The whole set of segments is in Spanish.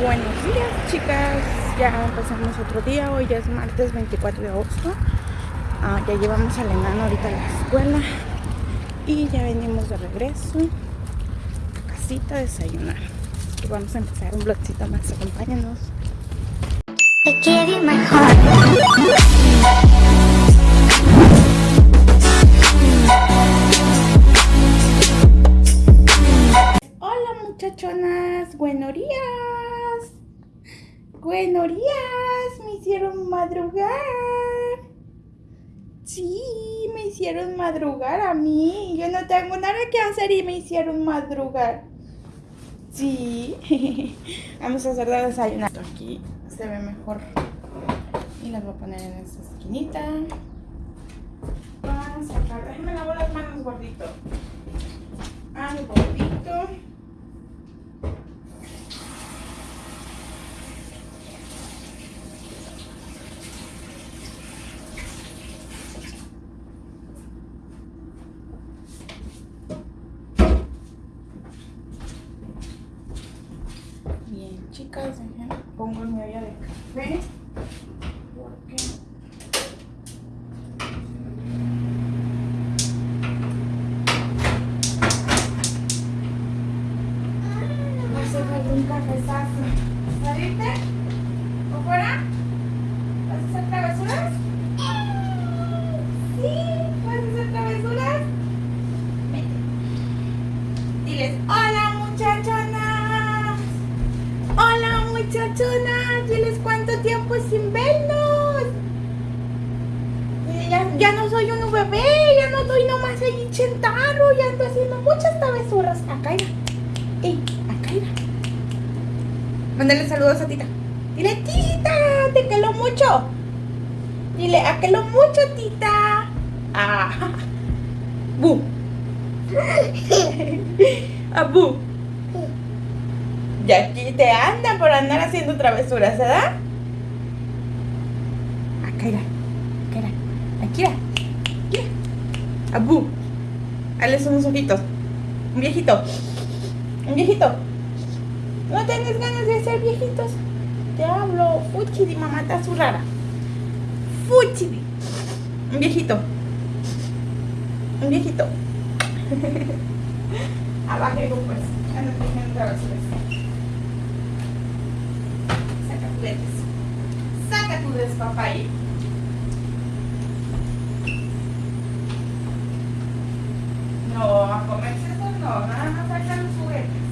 Buenos días chicas, ya empezamos otro día, hoy ya es martes 24 de agosto. Ah, Ya llevamos al enano ahorita a la escuela. Y ya venimos de regreso a casita a desayunar. Y Vamos a empezar un vlogcito más, acompáñanos Hola muchachonas, buenos días Buenos días, me hicieron madrugar. Sí, me hicieron madrugar a mí. Yo no tengo nada que hacer y me hicieron madrugar. Sí. Vamos a hacer de desayunar. Aquí se ve mejor. Y las voy a poner en esta esquinita. Vamos a sacar. Déjenme lavar las manos, gordito. Ah, gordito. chicas, pongo mi ¿verdad? Acá irá, acá irá, aquí irá. Abu, hazles unos ojitos. Un viejito, un viejito. No tienes ganas de ser viejitos. Te hablo, Fuchidi, mamá está su rara. Fuchidi. Un viejito. Un viejito. Abajo, pues. Ando haciendo travesuras. Saca tu despapalle. No, a comerse eso no, nada más saca los juguetes.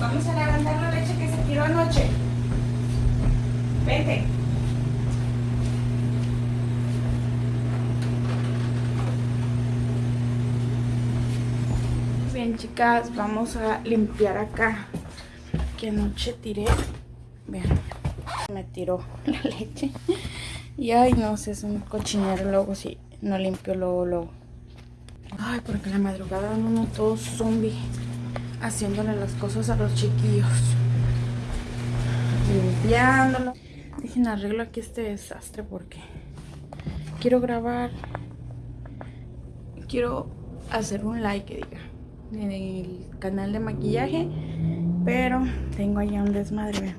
Vamos a levantar la leche que se tiró anoche. Vete. Bien, chicas, vamos a limpiar acá. Que anoche tiré. Vean, me tiró la leche. Y ay, no sé, es un cochinero luego si no limpio luego, luego. Ay, porque la madrugada no, todo zombie haciéndole las cosas a los chiquillos. Limpiándolo. Dejen arreglo aquí este desastre porque quiero grabar. Quiero hacer un like, diga, en el canal de maquillaje. Pero tengo allá un desmadre,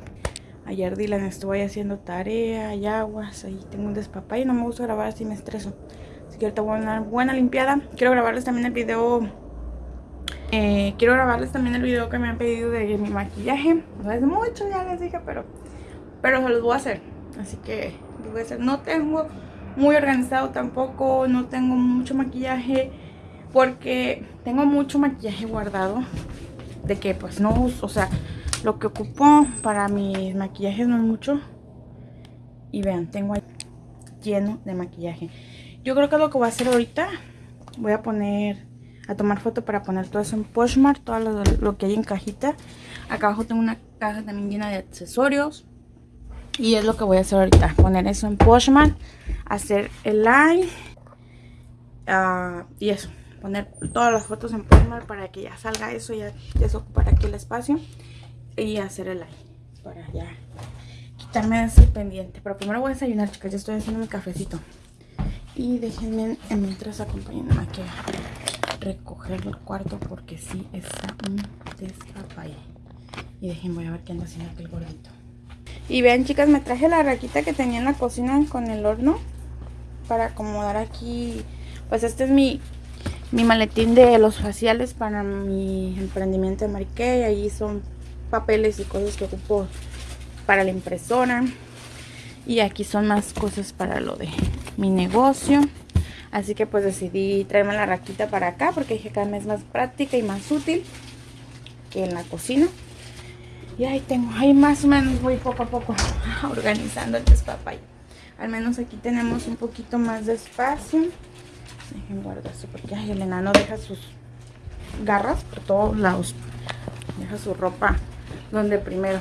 Ayer Dylan estuvo ahí haciendo tarea y aguas. Ahí tengo un despapá y no me gusta grabar así me estreso. Así que ahorita voy a una buena limpiada. Quiero grabarles también el video eh, quiero grabarles también el video que me han pedido de mi maquillaje. No es mucho, ya les dije, pero, pero se los voy a hacer. Así que voy a hacer. No tengo muy organizado tampoco, no tengo mucho maquillaje porque tengo mucho maquillaje guardado. De que pues no uso, o sea, lo que ocupo para mis maquillajes no es mucho. Y vean, tengo ahí lleno de maquillaje. Yo creo que lo que voy a hacer ahorita, voy a poner, a tomar foto para poner todo eso en Poshmark, todo lo, que hay en cajita. Acá abajo tengo una caja también llena de accesorios. Y es lo que voy a hacer ahorita, poner eso en Poshmark, hacer el live ah, y eso, poner todas las fotos en Poshmark para que ya salga eso, ya, ya se ocupará aquí el espacio y hacer el live para ya quitarme ese pendiente. Pero primero voy a desayunar, chicas, ya estoy haciendo mi cafecito. Y déjenme mientras acompañándome aquí a recoger el cuarto porque sí está un despapalle. Y déjenme, voy a ver qué anda haciendo aquí el gordito. Y vean chicas, me traje la raquita que tenía en la cocina con el horno para acomodar aquí. Pues este es mi, mi maletín de los faciales para mi emprendimiento de Mariqué. Ahí son papeles y cosas que ocupo para la impresora. Y aquí son más cosas para lo de mi negocio. Así que pues decidí traerme la raquita para acá porque dije que cada vez más práctica y más útil que en la cocina. Y ahí tengo, ahí más o menos voy poco a poco organizando el despapay. Al menos aquí tenemos un poquito más de espacio. Dejen guardar eso porque el enano deja sus garras por todos lados. Deja su ropa donde primero.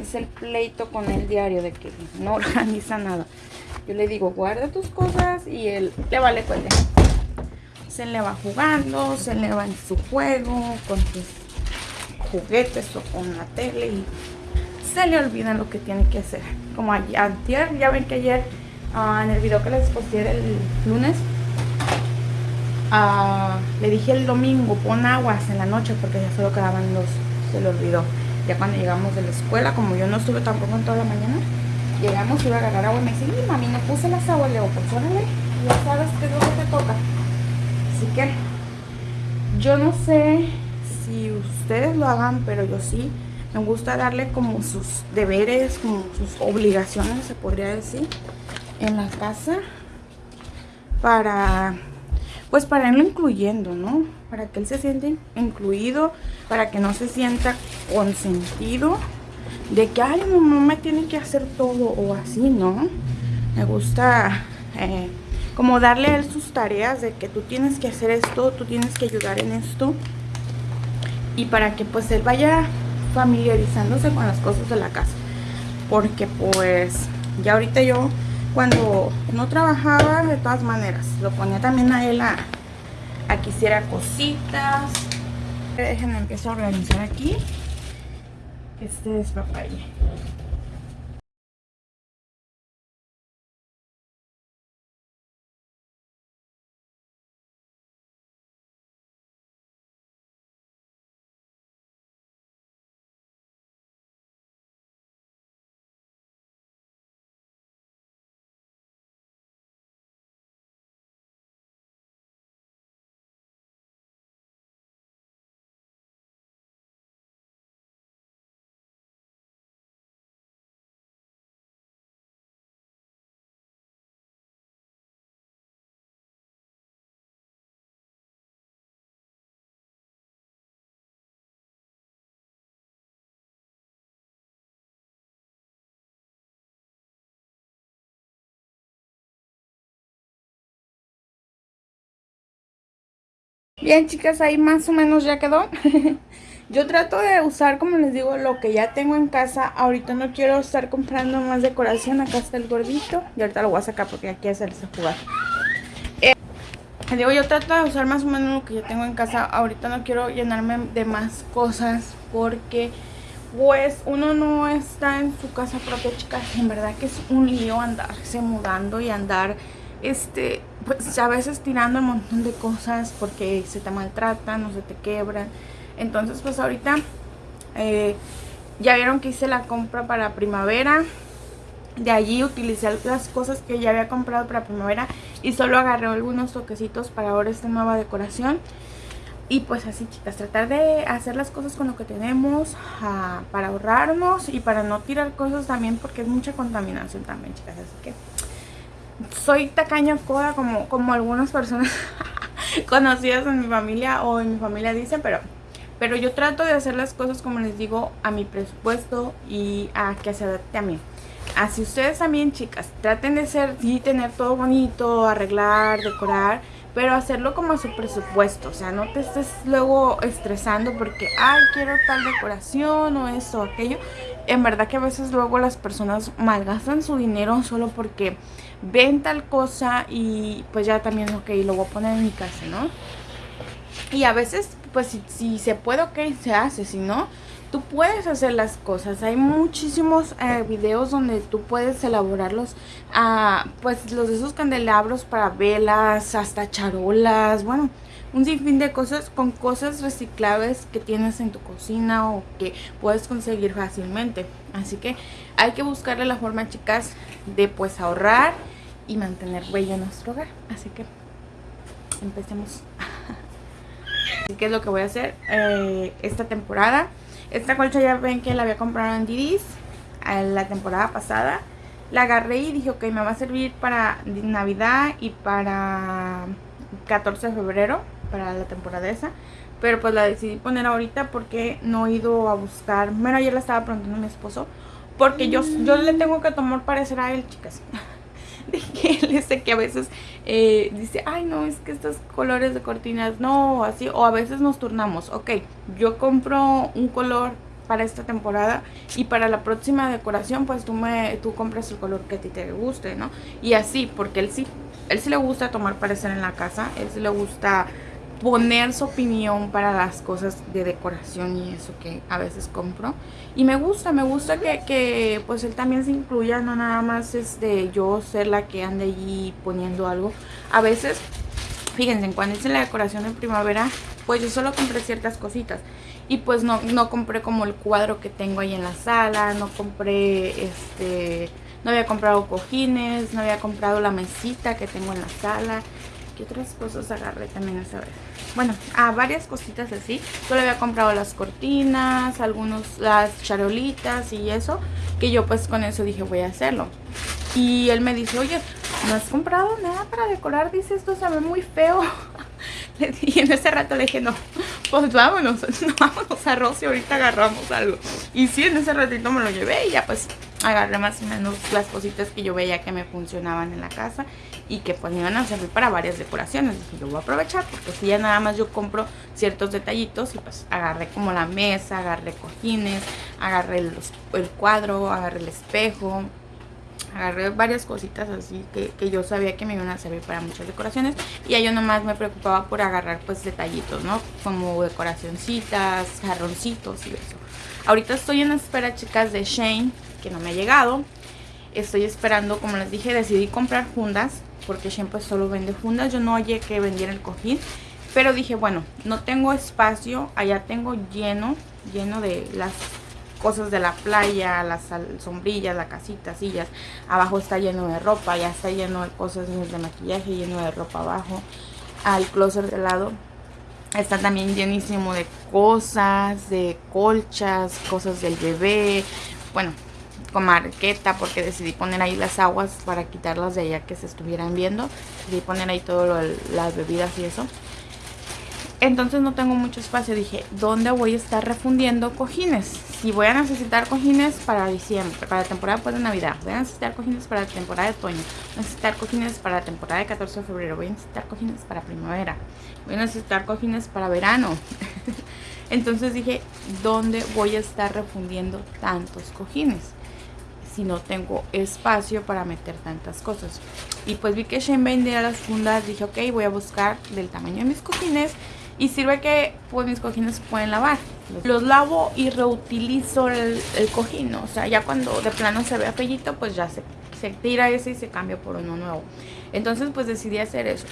Es el pleito con el diario de que no organiza nada. Yo le digo, guarda tus cosas y él le vale cuente. Se le va jugando, se le va en su juego, con sus juguetes o con la tele y se le olvida lo que tiene que hacer. Como ayer, ya ven que ayer ah, en el video que les posté el lunes, ah, le dije el domingo, pon aguas en la noche porque ya solo quedaban dos, se le olvidó. Ya cuando llegamos de la escuela, como yo no estuve tampoco en toda la mañana, llegamos, iba a agarrar agua y me dice, mami, no puse las aguas, le digo, pues órale, ya sabes qué es lo que te toca. Así que, yo no sé si ustedes lo hagan, pero yo sí. Me gusta darle como sus deberes, como sus obligaciones, se podría decir, en la casa. Para, pues para irlo incluyendo, ¿no? Para que él se siente incluido, para que no se sienta consentido de que, ay, no, me tiene que hacer todo o así, ¿no? Me gusta eh, como darle a él sus tareas de que tú tienes que hacer esto, tú tienes que ayudar en esto y para que pues él vaya familiarizándose con las cosas de la casa porque pues ya ahorita yo cuando no trabajaba de todas maneras lo ponía también a él a, que hiciera cositas. Déjenme empezar a organizar aquí. Este es papaya Bien chicas, ahí más o menos ya quedó. Yo trato de usar, como les digo, lo que ya tengo en casa. Ahorita no quiero estar comprando más decoración. Acá está el gordito. Y ahorita lo voy a sacar porque aquí hacerse jugar. Eh, digo, yo trato de usar más o menos lo que ya tengo en casa. Ahorita no quiero llenarme de más cosas porque pues uno no está en su casa propia, chicas. En verdad que es un lío andarse mudando y andar este, pues a veces tirando un montón de cosas porque se te maltratan o se te quebran. Entonces pues ahorita eh, ya vieron que hice la compra para primavera. De allí utilicé las cosas que ya había comprado para primavera y solo agarré algunos toquecitos para ahora esta nueva decoración. Y pues así chicas, tratar de hacer las cosas con lo que tenemos ah, para ahorrarnos y para no tirar cosas también porque es mucha contaminación también chicas. Así que soy tacaña coda como, como algunas personas conocidas en mi familia o en mi familia dicen, pero pero yo trato de hacer las cosas como les digo a mi presupuesto y a que se adapte a mí. Así ustedes también, chicas, traten de ser, y tener todo bonito, arreglar, decorar, pero hacerlo como a su presupuesto. O sea, no te estés luego estresando porque, ay, quiero tal decoración o esto o aquello. En verdad que a veces luego las personas malgastan su dinero solo porque ven tal cosa y pues ya también, ok, lo voy a poner en mi casa, ¿no? Y a veces, pues si, si se puede, ok, se hace, si no tú puedes hacer las cosas. Hay muchísimos eh, videos donde tú puedes elaborarlos, ah, pues los de esos candelabros para velas, hasta charolas, bueno, un sinfín de cosas con cosas reciclables que tienes en tu cocina o que puedes conseguir fácilmente. Así que hay que buscarle la forma, chicas, de pues ahorrar y mantener bello nuestro hogar. Así que empecemos. Así que es lo que voy a hacer eh, esta temporada. Esta colcha ya ven que la había comprado en Didis la temporada pasada. La agarré y dije, ok, me va a servir para Navidad y para 14 de febrero, para la temporada esa. Pero pues la decidí poner ahorita porque no he ido a buscar. Bueno, ayer la estaba preguntando a mi esposo. Porque yo, yo le tengo que tomar parecer a él, chicas. de que él dice que a veces eh, dice, ay no, es que estos colores de cortinas no, así, o a veces nos turnamos, ok, yo compro un color para esta temporada y para la próxima decoración pues tú me tú compras el color que a ti te guste, ¿no? Y así, porque él sí, él sí le gusta tomar parecer en la casa, él sí le gusta poner su opinión para las cosas de decoración y eso que a veces compro. Y me gusta, me gusta que, pues él también se incluya, no nada más es de yo ser la que ande allí poniendo algo. A veces, fíjense, cuando hice la decoración en primavera, pues yo solo compré ciertas cositas. Y pues no, no compré como el cuadro que tengo ahí en la sala, no compré este... No había comprado cojines, no había comprado la mesita que tengo en la sala. ¿Qué otras cosas agarré también esa vez? Bueno, a varias cositas así. Solo había comprado las cortinas, algunos, las charolitas y eso. Que yo pues con eso dije voy a hacerlo. Y él me dice, oye, ¿no has comprado nada para decorar? Dice, esto se ve muy feo. Y en ese rato le dije, no, pues vámonos, vámonos a Rosy, ahorita agarramos algo. Y sí, en ese ratito me lo llevé y ya pues agarré más o menos las cositas que yo veía que me funcionaban en la casa y que pues me iban a servir para varias decoraciones. Dije, yo voy a aprovechar porque si ya nada más yo compro ciertos detallitos y pues agarré como la mesa, agarré cojines, agarré el cuadro, agarré el espejo, agarré varias cositas así que, que, yo sabía que me iban a servir para muchas decoraciones y ya yo nomás me preocupaba por agarrar pues detallitos, ¿no? Como decoracioncitas, jarroncitos y eso. Ahorita estoy en espera, chicas, de Shane, que no me ha llegado. Estoy esperando, como les dije, decidí comprar fundas porque pues solo vende fundas. Yo no oye que vendiera el cojín, pero dije, bueno, no tengo espacio, allá tengo lleno, lleno de las cosas de la playa, las sombrillas, la casita, sillas. Abajo está lleno de ropa, ya está lleno de cosas de maquillaje, lleno de ropa abajo. Al closet de lado está también llenísimo de cosas, de colchas, cosas del bebé. Bueno, con marqueta porque decidí poner ahí las aguas para quitarlas de allá que se estuvieran viendo. Decidí poner ahí todo las bebidas y eso. Entonces no tengo mucho espacio. Dije, ¿dónde voy a estar refundiendo cojines? Si voy a necesitar cojines para diciembre, para la temporada pues, de Navidad. Voy a necesitar cojines para la temporada de otoño. Voy a necesitar cojines para la temporada de 14 de febrero. Voy a necesitar cojines para primavera. Voy a necesitar cojines para verano. Entonces dije, ¿dónde voy a estar refundiendo tantos cojines? Si no tengo espacio para meter tantas cosas. Y pues vi que Shane vendía las fundas, dije ok, voy a buscar del tamaño de mis cojines y sirve que pues mis cojines se pueden lavar. Los lavo y reutilizo el, cojín, o sea, ya cuando de plano se ve apellito, pues ya se, se tira ese y se cambia por uno nuevo. Entonces pues decidí hacer eso,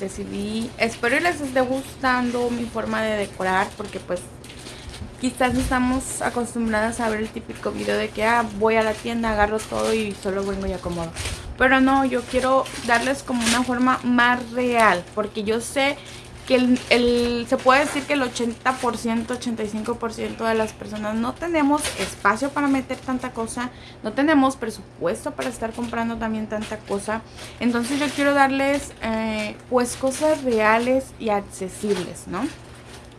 Decidí, espero les esté gustando mi forma de decorar porque pues quizás estamos acostumbradas a ver el típico video de que ah, voy a la tienda, agarro todo y solo vengo y acomodo. Pero no, yo quiero darles como una forma más real porque yo sé que el, se puede decir que el 80%, 85% de las personas no tenemos espacio para meter tanta cosa, no tenemos presupuesto para estar comprando también tanta cosa. Entonces yo quiero darles eh, pues cosas reales y accesibles, ¿no?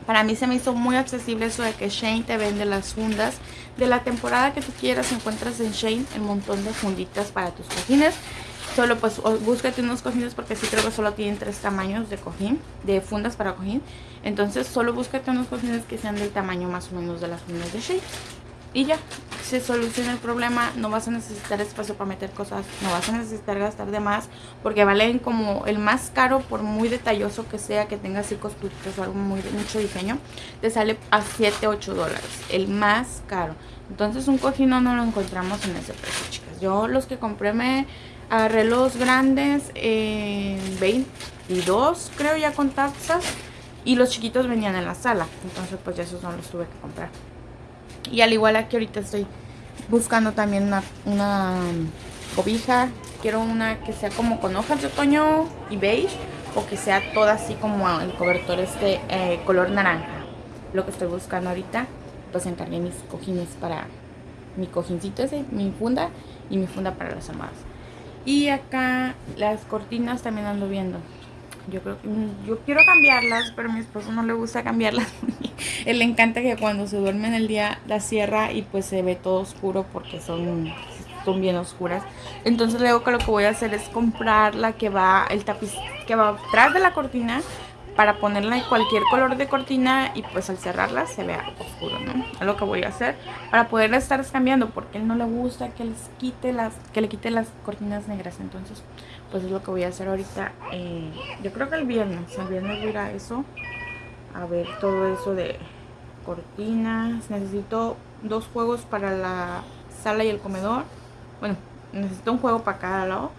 Para mí se me hizo muy accesible eso de que Shane te vende las fundas de la temporada que tú quieras. Encuentras en Shane el montón de funditas para tus cojines. Solo pues búscate unos cojines porque sí creo que solo tienen tres tamaños de cojín, de fundas para cojín. Entonces solo búscate unos cojines que sean del tamaño más o menos de las fundas de Shade. Y ya, se soluciona el problema, no vas a necesitar espacio para meter cosas, no vas a necesitar gastar de más, porque valen como el más caro, por muy detalloso que sea, que tenga así costuritas o algo muy mucho diseño, te sale a 7, 8 dólares, el más caro. Entonces un cojín no lo encontramos en ese precio, chicas. Yo los que compré me agarré los grandes en 22, creo ya con taxas. Y los chiquitos venían en la sala. Entonces pues ya esos no los tuve que comprar. Y al igual aquí ahorita estoy buscando también una, una cobija. Quiero una que sea como con hojas de otoño y beige. O que sea toda así como el cobertor este eh, color naranja. Lo que estoy buscando ahorita. Pues encargué mis cojines para mi cojincito ese, mi funda y mi funda para las almohadas. Y acá las cortinas también ando viendo. Yo creo yo quiero cambiarlas, pero a mi esposo no le gusta cambiarlas. Él le encanta que cuando se duerme en el día las cierra y pues se ve todo oscuro porque son, son bien oscuras. Entonces luego que lo que voy a hacer es comprar la que va, el tapiz que va atrás de la cortina para ponerla en cualquier color de cortina y pues al cerrarla se vea oscuro, ¿no? Es lo que voy a hacer para poderla estar cambiando porque él no le gusta que les quite las que le quite las cortinas negras, entonces pues es lo que voy a hacer ahorita. Eh, yo creo que el viernes, el viernes voy a eso, a ver todo eso de cortinas. Necesito dos juegos para la sala y el comedor. Bueno, necesito un juego para cada lado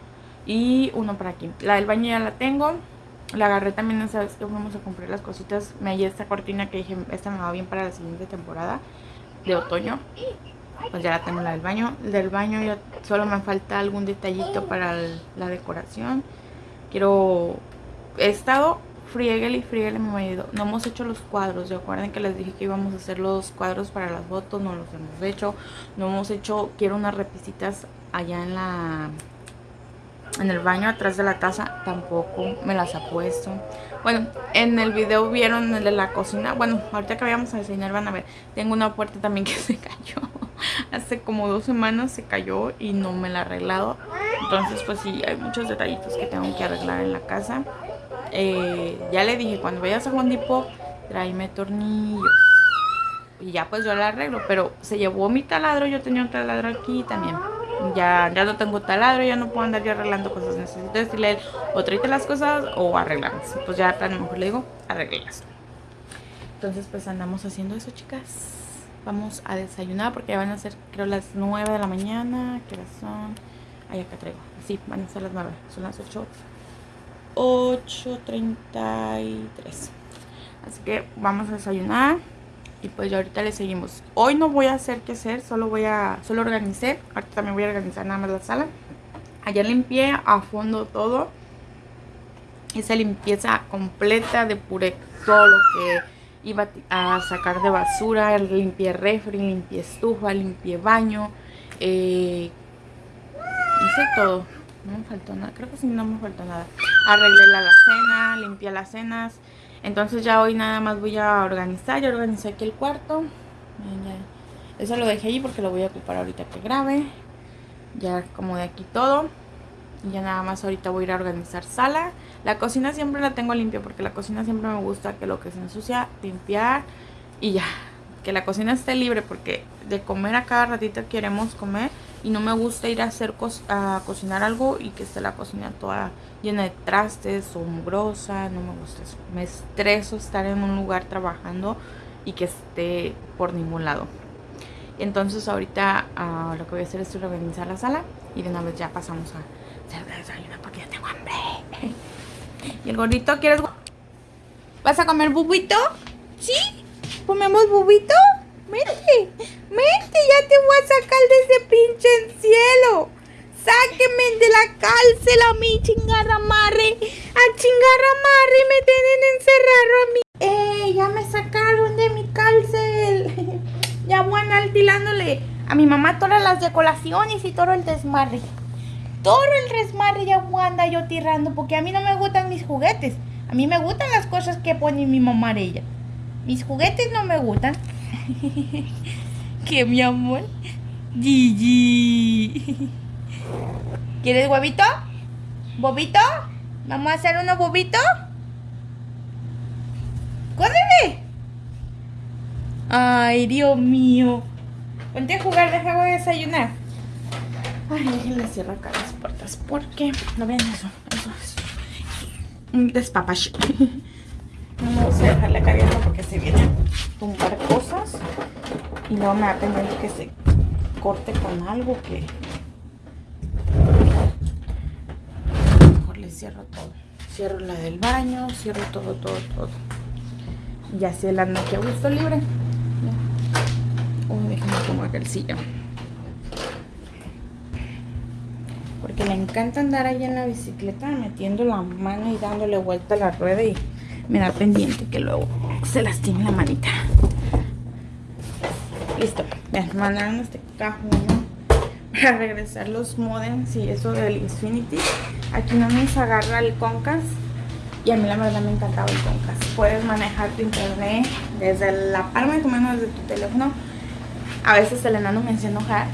y uno para aquí. La del baño ya la tengo la agarré también, ¿sabes que Fuimos a comprar las cositas. Me hallé esta cortina que dije, esta me va bien para la siguiente temporada de otoño. Pues ya la tengo la del baño. Del baño ya solo me falta algún detallito para la decoración. Quiero... He estado frieguele y frieguele mi marido. No hemos hecho los cuadros. Recuerden que les dije que íbamos a hacer los cuadros para las fotos. No los hemos hecho. No hemos hecho... Quiero unas repisitas allá en la en el baño atrás de la taza tampoco me las ha puesto. Bueno, en el video vieron el de la cocina. Bueno, ahorita que vayamos a enseñar van a ver. Tengo una puerta también que se cayó. Hace como dos semanas se cayó y no me la he arreglado. Entonces pues sí, hay muchos detallitos que tengo que arreglar en la casa. Eh, ya le dije, cuando vayas a Juan Depot, tráeme tornillos. Y ya pues yo la arreglo. Pero se llevó mi taladro, yo tenía un taladro aquí también ya, ya no tengo taladro, ya no puedo andar yo arreglando cosas. Necesito decirle o tráete las cosas o arreglarlas. Pues ya a lo mejor le digo, arreglas. Entonces pues andamos haciendo eso, chicas. Vamos a desayunar porque ya van a ser creo las 9 de la mañana. ¿Qué horas son? Ahí acá traigo. Sí, van a ser las 9. Son las 8. 8.33. Así que vamos a desayunar. Y pues ya ahorita le seguimos. Hoy no voy a hacer qué hacer, solo voy a, solo organicé. Ahorita también voy a organizar nada más la sala. Ayer limpié a fondo todo. Esa limpieza completa, de puré todo lo que iba a sacar de basura. Limpié refri, limpié estufa, limpié baño. Eh, hice todo. No me faltó nada, creo que sí no me faltó nada. Arreglé la cena, limpié las cenas. Entonces ya hoy nada más voy a organizar. Ya organizé aquí el cuarto. Eso lo dejé ahí porque lo voy a ocupar ahorita que grabe. Ya como de aquí todo. Y ya nada más ahorita voy a ir a organizar sala. La cocina siempre la tengo limpia porque la cocina siempre me gusta que lo que se ensucia, limpiar y ya. Que la cocina esté libre porque de comer a cada ratito queremos comer. Y no me gusta ir a hacer a cocinar algo y que esté la cocina toda llena de trastes o mugrosa, no me gusta eso. Me estreso estar en un lugar trabajando y que esté por ningún lado. Entonces ahorita ah, lo que voy a hacer es organizar la sala y de una vez ya pasamos a hacer desayuno porque ya tengo hambre. ¿Y el gordito quieres? ¿Vas a comer bubito? ¿Sí? ¿Comemos bubito? Mente, mente, ya te voy a sacar de ese pinche cielo. Sáquenme de la cárcel a mí, chingarramarre. A chingarramarre me tienen encerrado a mí. ¡Eh! Ya me sacaron de mi cárcel. ya voy tirándole a mi mamá todas las decoraciones y todo el desmadre. Todo el desmadre ya voy a andar yo tirando porque a mí no me gustan mis juguetes. A mí me gustan las cosas que pone mi mamá ella. Mis juguetes no me gustan. ¿Qué, mi amor? Gigi. ¿Quieres huevito? ¿Bobito? ¿Vamos a hacer unos bobitos? ¡Córrele! Ay, Dios mío. Ponte a jugar, deja a desayunar. Ay, déjenle cierro acá las puertas porque no vean eso. Eso es un despapache. No me gusta dejarla abierta porque se vienen a tumbar cosas y luego me va a pendiente que se corte con algo que cierro todo. Cierro la del baño, cierro todo, todo, todo. Y así el anda aquí a gusto libre. Uy, déjenme acá el sillón. Porque le encanta andar ahí en la bicicleta metiendo la mano y dándole vuelta a la rueda y me da pendiente que luego se lastime la manita. Listo. Vean, mandaron este cajón para regresar los modems y eso del Infinity. Aquí no nos agarra el Concas y a mí la verdad me encantaba el Concas. Puedes manejar tu internet desde la palma de tu mano, desde tu teléfono. A veces el enano me hacía enojar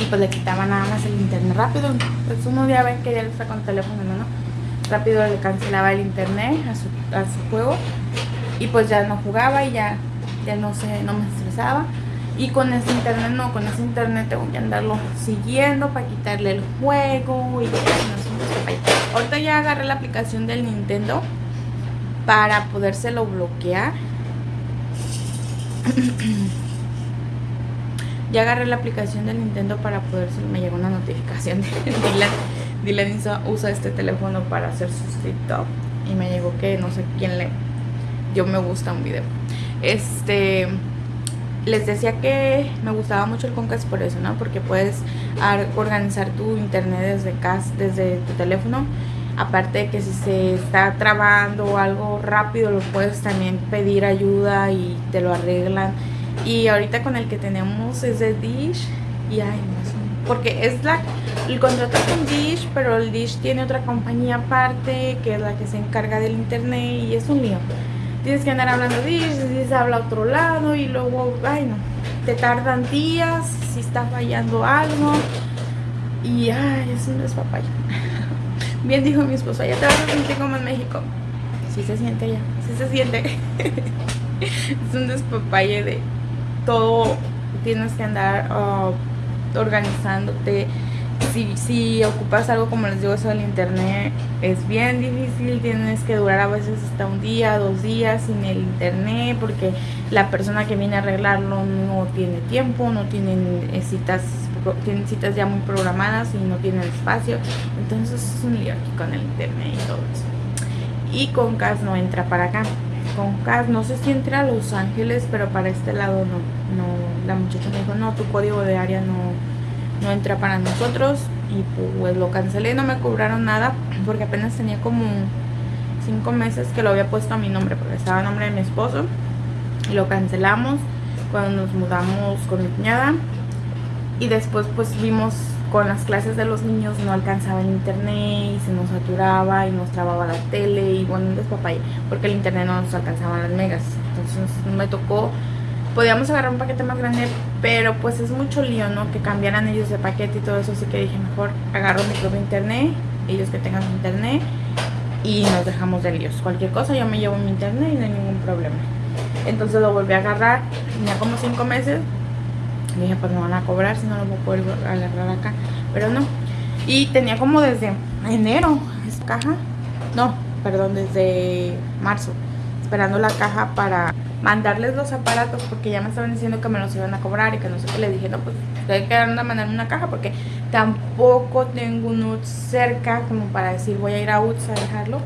y pues le quitaba nada más el internet rápido. Pues uno día ven que ya está con teléfono, ¿no? Rápido le cancelaba el internet a su, a su juego y pues ya no jugaba y ya, ya no, se, no me estresaba. Y con ese internet no, con ese internet tengo que andarlo siguiendo para quitarle el juego y Ahorita ya agarré la aplicación del Nintendo para podérselo bloquear. ya agarré la aplicación del Nintendo para podérselo. Me llegó una notificación de Dylan. Dylan usa este teléfono para hacer su TikTok. Y me llegó que no sé quién le. Yo me gusta un video. Este les decía que me gustaba mucho el Concast por eso, ¿no? Porque puedes organizar tu internet desde casa, desde tu teléfono. Aparte de que si se está trabando algo rápido, lo puedes también pedir ayuda y te lo arreglan. Y ahorita con el que tenemos es de Dish. Y ay, no porque es la el contrato con Dish, pero el Dish tiene otra compañía aparte que es la que se encarga del internet y es un lío tienes que andar hablando de si se habla otro lado y luego, ay no, te tardan días si está fallando algo y ay, es un despapayo. Bien dijo mi esposo, ya te vas a sentir como en México. Sí se siente ya, sí se siente. es un despapalle de todo, tienes que andar uh, organizándote si, ocupas algo como les digo eso del internet es bien difícil, tienes que durar a veces hasta un día, dos días sin el internet porque la persona que viene a arreglarlo no tiene tiempo, no tienen eh, citas, tienen citas ya muy programadas y no tienen espacio, entonces es un lío aquí con el internet y todo eso. Y con CAS no entra para acá. Con CAS no sé si entra a Los Ángeles, pero para este lado no, no, la muchacha me dijo, no, tu código de área no no entra para nosotros y pues lo cancelé, no me cobraron nada porque apenas tenía como cinco meses que lo había puesto a mi nombre porque estaba a nombre de mi esposo y lo cancelamos cuando nos mudamos con mi cuñada y después pues vimos con las clases de los niños no alcanzaba el internet y se nos saturaba y nos trababa la tele y bueno, un despapay porque el internet no nos alcanzaba las megas entonces me tocó podíamos agarrar un paquete más grande, pero pues es mucho lío, ¿no? Que cambiaran ellos de paquete y todo eso, así que dije, mejor agarro mi propio internet, ellos que tengan internet y nos dejamos de líos. Cualquier cosa yo me llevo mi internet y no hay ningún problema. Entonces lo volví a agarrar, tenía como 5 meses, dije, pues me van a cobrar si no lo voy a poder agarrar acá, pero no. Y tenía como desde enero esa caja, no, perdón, desde marzo, esperando la caja para mandarles los aparatos porque ya me estaban diciendo que me los iban a cobrar y que no sé qué. Le dije, no, pues hay que mandarme una caja porque tampoco tengo un UTS cerca como para decir voy a ir a UTS a dejarlo.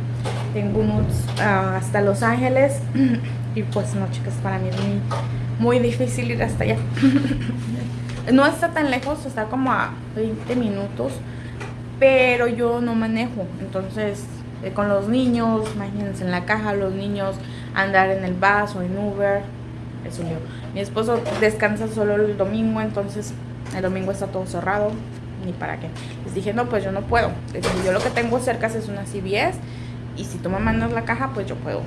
Tengo un UTS ah, hasta Los Ángeles y pues no, chicas, para mí es muy, muy difícil ir hasta allá. No está tan lejos, está como a 20 minutos, pero yo no manejo. Entonces, eh, con los niños, imagínense en la caja, los niños andar en el bus o en Uber, es un lío. Mi esposo descansa solo el domingo, entonces el domingo está todo cerrado, ni para qué. Les dije, no, pues yo no puedo. yo lo que tengo cerca es una CVS y si tú me mandas la caja, pues yo puedo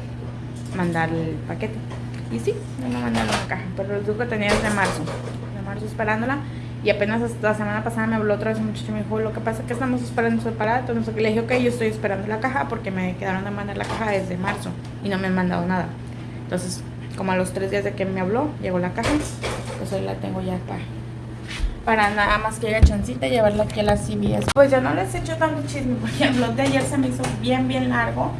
mandar el paquete. Y sí, me mandaron la caja, pero el que tenía desde marzo, de marzo esperándola. Y apenas la semana pasada me habló otra vez un muchacho y me dijo, lo que pasa es que estamos esperando sé qué. Le dije, ok, yo estoy esperando la caja porque me quedaron de mandar la caja desde marzo y no me han mandado nada. Entonces, como a los tres días de que me habló, llegó la caja, pues hoy la tengo ya para, para nada más que haya chancita y llevarla aquí a la CBS. Pues ya no les he hecho tanto chisme, porque el blog de ayer se me hizo bien, bien largo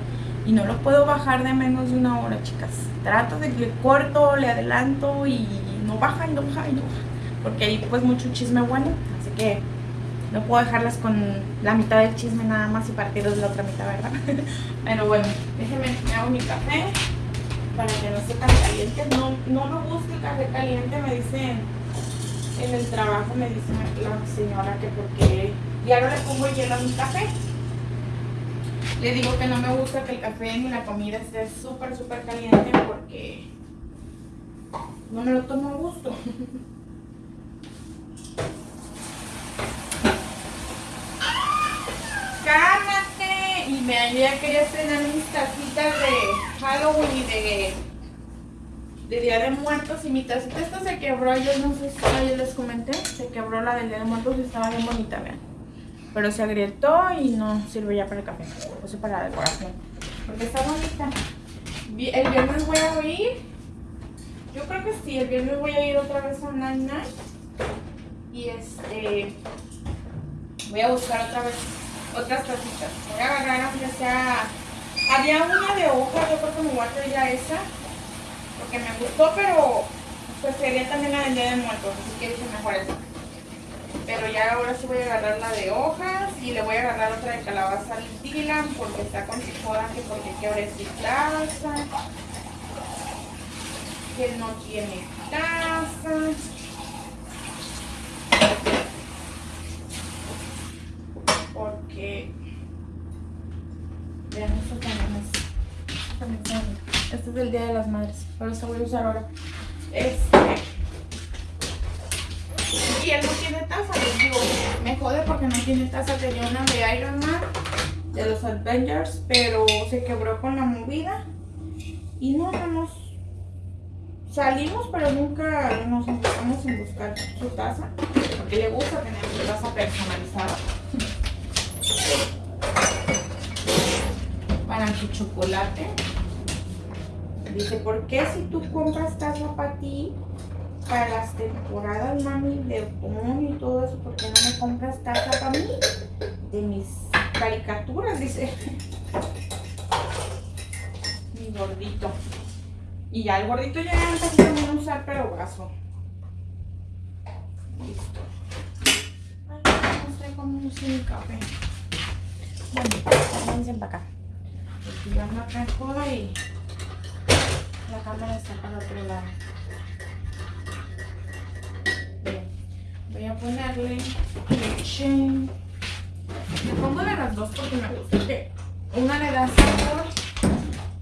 y no lo puedo bajar de menos de una hora, chicas. Trato de que corto, le adelanto y no baja y no baja y no baja, porque hay pues mucho chisme bueno, así que no puedo dejarlas con la mitad del chisme nada más y partirlos de la otra mitad, ¿verdad? Pero bueno, déjenme, me hago mi café para que no esté caliente. No, no me gusta el café caliente, me dicen en el trabajo, me dice la señora que porque no le pongo hielo a mi café. Le digo que no me gusta que el café ni la comida esté súper, súper caliente porque no me lo tomo a gusto. y me ya quería estrenar mis tacitas de Halloween y de, de Día de Muertos y mi tacita esta se quebró, yo no sé si ayer les comenté, se quebró la del Día de Muertos y estaba bien bonita, vean. Pero se agrietó y no sirve ya para el café, lo para la decoración. Porque está bonita. El viernes voy a ir, yo creo que sí, el viernes voy a ir otra vez a Nine Y este, voy a buscar otra vez otras tacitas. Voy a agarrar ya sea... Había una de hoja, yo creo que me voy a traer ya esa. Porque me gustó, pero pues sería también la del Día de Muertos. Así que dije mejor esa. Pero ya ahora sí voy a agarrar la de hojas y le voy a agarrar otra de calabaza al Dylan porque está con su que porque quiere su taza. Que no tiene taza. porque vean esto también es, este es el día de las madres pero este voy a usar ahora este y él no tiene taza les digo me jode porque no tiene taza tenía una de Iron Man de los Avengers pero se quebró con la movida y no hemos salimos pero nunca nos enfocamos en buscar su taza porque le gusta tener su taza personalizada para su chocolate. Dice, ¿por qué si tú compras taza para ti, para las temporadas, mami, de otoño y todo eso, ¿por qué no me compras taza para mí? De mis caricaturas, dice. Mi gordito. Y ya el gordito ya empezó a usar, pero vaso. Listo. Ay, no sé cómo usar el café. Bueno, váyanse para acá. Porque yo ando acá y la cámara está para el otro lado. Voy a ponerle leche. Me pongo de las dos porque me gusta que una le da sabor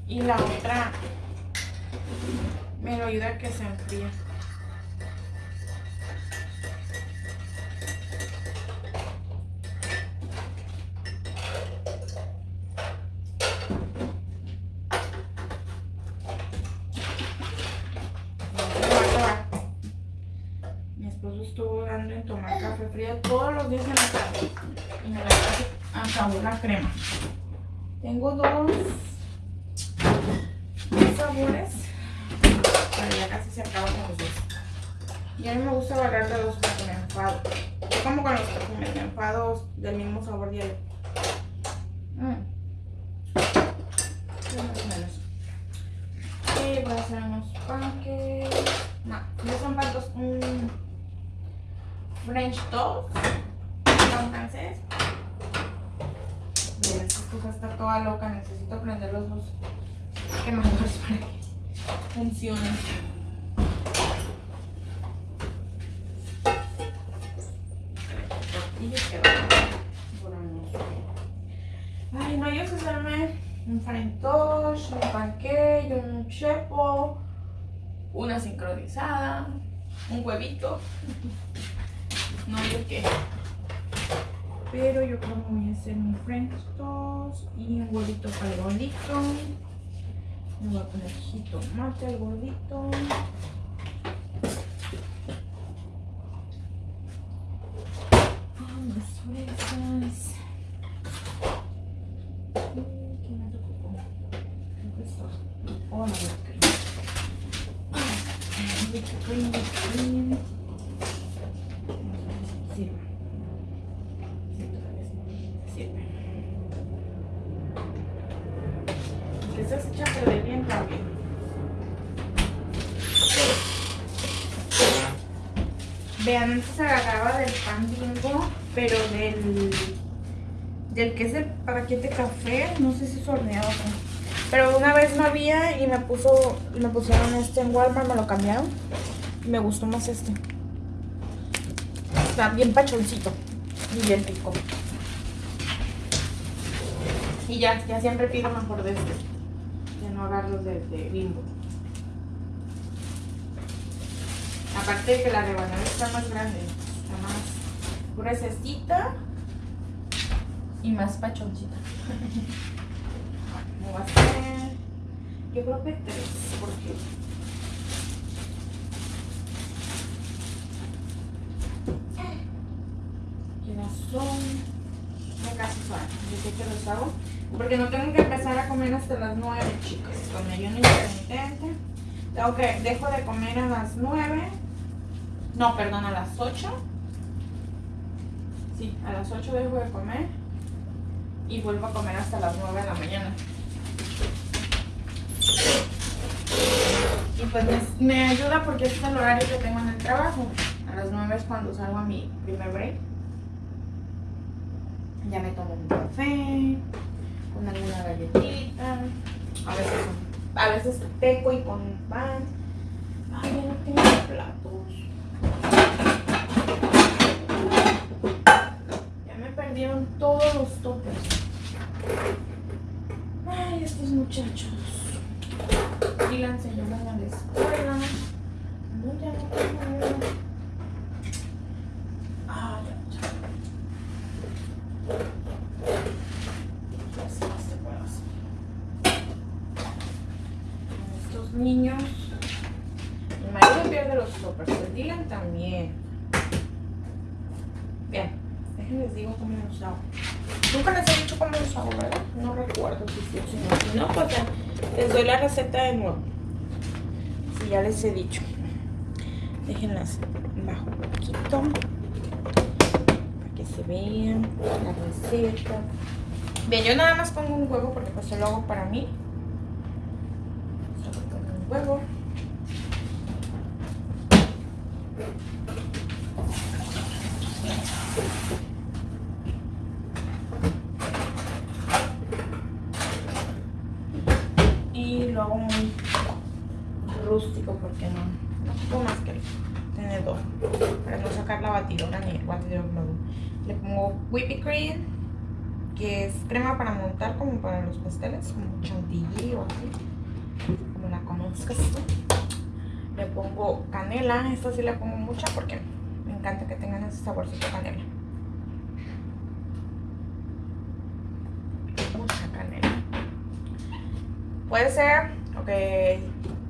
y la otra me lo ayuda a que se enfríe. Crema. Tengo dos, sabores. Bueno, ya casi se acaban los dos. Y a mí me gusta agarrar de dos porque me enfado. Yo como con los perfumes, me enfado del mismo sabor diario. Mm. Y voy a hacer unos panques. No, no son pantos. Un French toast. Un francés está toda loca, necesito prender los dos quemadores para que funcionen. Ay, no, yo sé hacerme un farintosh, un panqueque, un chepo, una sincronizada, un huevito. No, yo qué. Pero yo creo que voy a hacer mi French y un huevito para el gordito. Me voy a poner jitomate al gordito. fresas. ¿Qué me tocó? Esto. Oh, no, whipped cream. Whipped cream, whipped cream. Sí. Sí, todavía sirve. Que se echa a perder bien también. Vean, antes agarraba del pan bimbo pero del, del que es el paquete café, no sé si es horneado Pero una vez no había y me puso me pusieron este en Walmart, me lo cambiaron. Y me gustó más este. Está bien pachoncito y bien rico. Y ya, ya siempre pido mejor de este. Que no agarro de, de bimbo. Aparte de que la rebanada está más grande, está más gruesecita y más pachoncita. Voy a hacer, yo creo que tres, porque ya son, casi son, yo sé que los hago, porque no tengo que empezar a comer hasta las nueve, chicos, con ayuno intermitente. Tengo que, dejo de comer a las nueve, no, perdón, a las ocho Sí, a las 8 dejo de comer y vuelvo a comer hasta las 9 de la mañana. Y pues me, ayuda porque este es el horario que tengo en el trabajo. A las 9 es cuando salgo a mi primer break. Ya me tomo un café, con alguna galletita, a veces, a veces teco y con pan. Ay, ya no tengo platos. Perdieron todos los topes. Ay, estos muchachos. Y la enseñaron a la escuela. No, ya no tengo. Ah, ya. Estos niños. Mi marido pierde los toppers. El Dylan también. Bien les digo cómo los hago. Nunca les he dicho cómo los hago, ¿verdad? No recuerdo si sí o si no. Si no, pues les doy la receta de nuevo. Si ya les he dicho. Déjenlas bajo un poquito. Para que se vean la receta. Bien, yo nada más pongo un huevo porque pues lo hago para mí. Solo pongo un huevo. rústico porque no, no más que el tenedor para no sacar la batidora ni el batidor Le pongo whipped cream, que es crema para montar como para los pasteles, como chantilly o así, como la conozcas tú. Le pongo canela, esta sí le pongo mucha porque me encanta que tengan ese saborcito canela. Mucha canela. Puede ser, ok,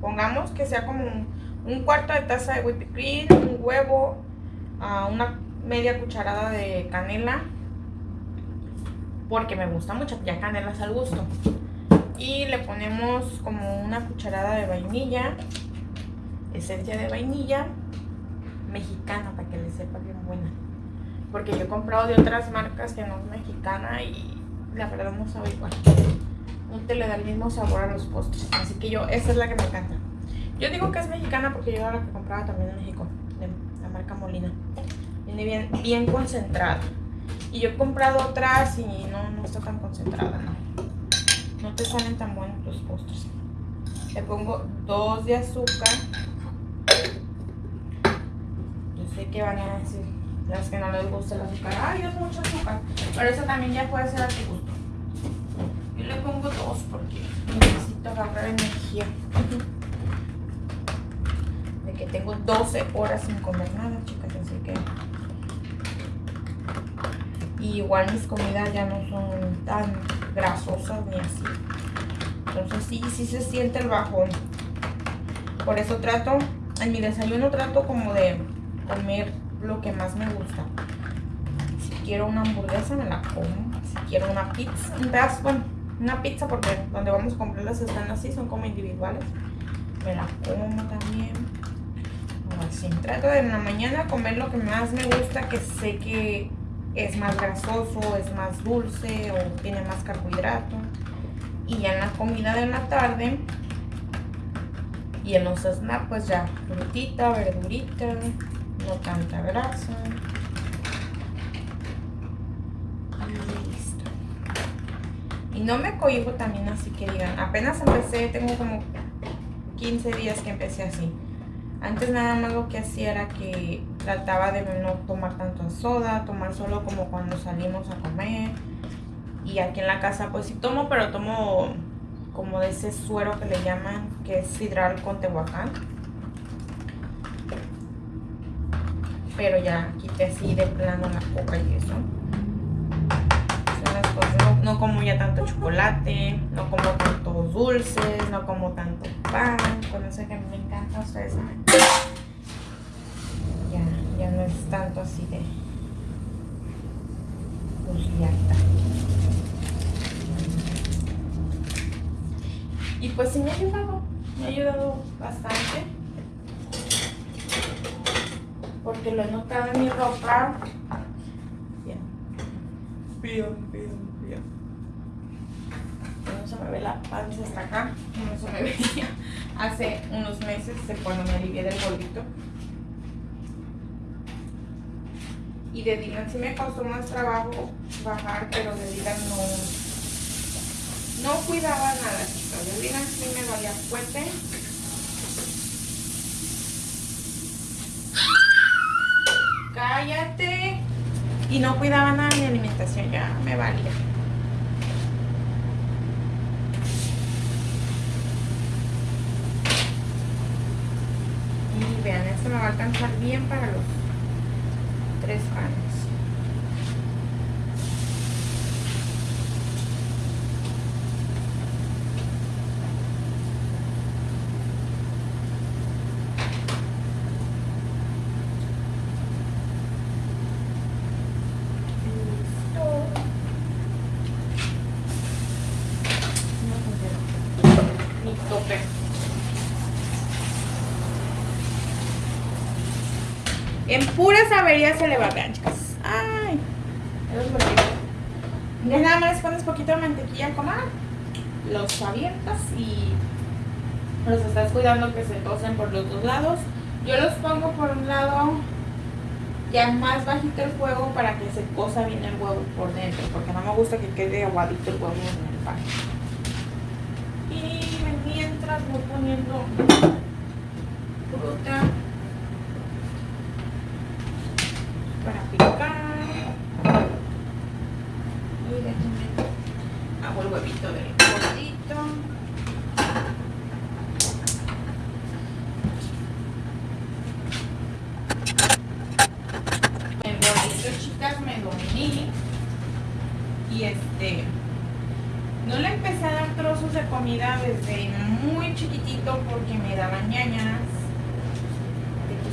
Pongamos que sea como un, cuarto de taza de whipped cream, un huevo, uh, una media cucharada de canela. Porque me gusta mucho, ya canela es al gusto. Y le ponemos como una cucharada de vainilla, esencia de vainilla mexicana para que le sepa bien buena. Porque yo he comprado de otras marcas que no es mexicana y la verdad no sabe igual no te le da el mismo sabor a los postres. Así que yo, esa es la que me encanta. Yo digo que es mexicana porque yo la que compraba también en México, de la marca Molina. Viene bien, bien concentrada. Y yo he comprado otras y no, no está tan concentrada, no. Te salen tan buenos los postres. Le pongo dos de azúcar. Yo sé que van a decir las que no les gusta el azúcar. Ay, es mucho azúcar. Pero eso también ya puede ser a tu gusto. Yo le pongo dos porque necesito agarrar energía. De que tengo 12 horas sin comer nada, chicas, así que... Igual mis comidas ya no son tan grasosas ni así. Entonces sí, sí se siente el bajón. Por eso trato, en mi desayuno trato como de comer lo que más me gusta. Si quiero una hamburguesa me la como. Si quiero una pizza, un pedazo, bueno, una pizza porque donde vamos a comprarlas están así, son como individuales. Me la como también. Así, trato de en la mañana comer lo que más me gusta, que sé que es más grasoso, es más dulce o tiene más carbohidrato. Y ya en la comida de la tarde y en los snacks pues ya frutita, verdurita, no tanta grasa. Y listo. Y no me cohibo también así que digan, apenas empecé, tengo como 15 días que empecé así. Antes nada más lo que hacía era que trataba de no tomar tanto soda, tomar solo como cuando salimos a comer. Y aquí en la casa pues sí tomo, pero tomo como de ese suero que le llaman, que es sidral con tehuacán. Pero ya quité así de plano la coca y eso. No, como ya tanto chocolate, no como tantos dulces, no como tanto pan. Con eso que me encanta, ustedes saben. Es tanto así de... Pues ya Y pues sí me ha ayudado, me ha ayudado bastante. Porque lo he notado en mi ropa. Bien. Bien, bien, bien. No se me ve la panza hasta acá. No se me veía. Hace unos meses cuando me alivié del gordito. Y de Dylan sí me costó más trabajo bajar, pero de Dylan no no cuidaba nada, chicos. Yo digan si me valía fuerte. Cállate. Y no cuidaba nada de mi alimentación, ya me valía. Y vean, esto me va a alcanzar bien para los tres panes. Averías se le va, vean chicas. Ay, ya nada más pones poquito de mantequilla comal, los abiertas y los estás cuidando que se tosen por los dos lados. Yo los pongo por un lado ya más bajito el fuego para que se cosa bien el huevo por dentro, porque no me gusta que quede aguadito el huevo en el pan. Y mientras voy poniendo fruta para picar. Y déjenme hago el huevito del gordito. El gordito, chicas, me dormí. Y este... No le empecé a dar trozos de comida desde muy porque me daban ñañas.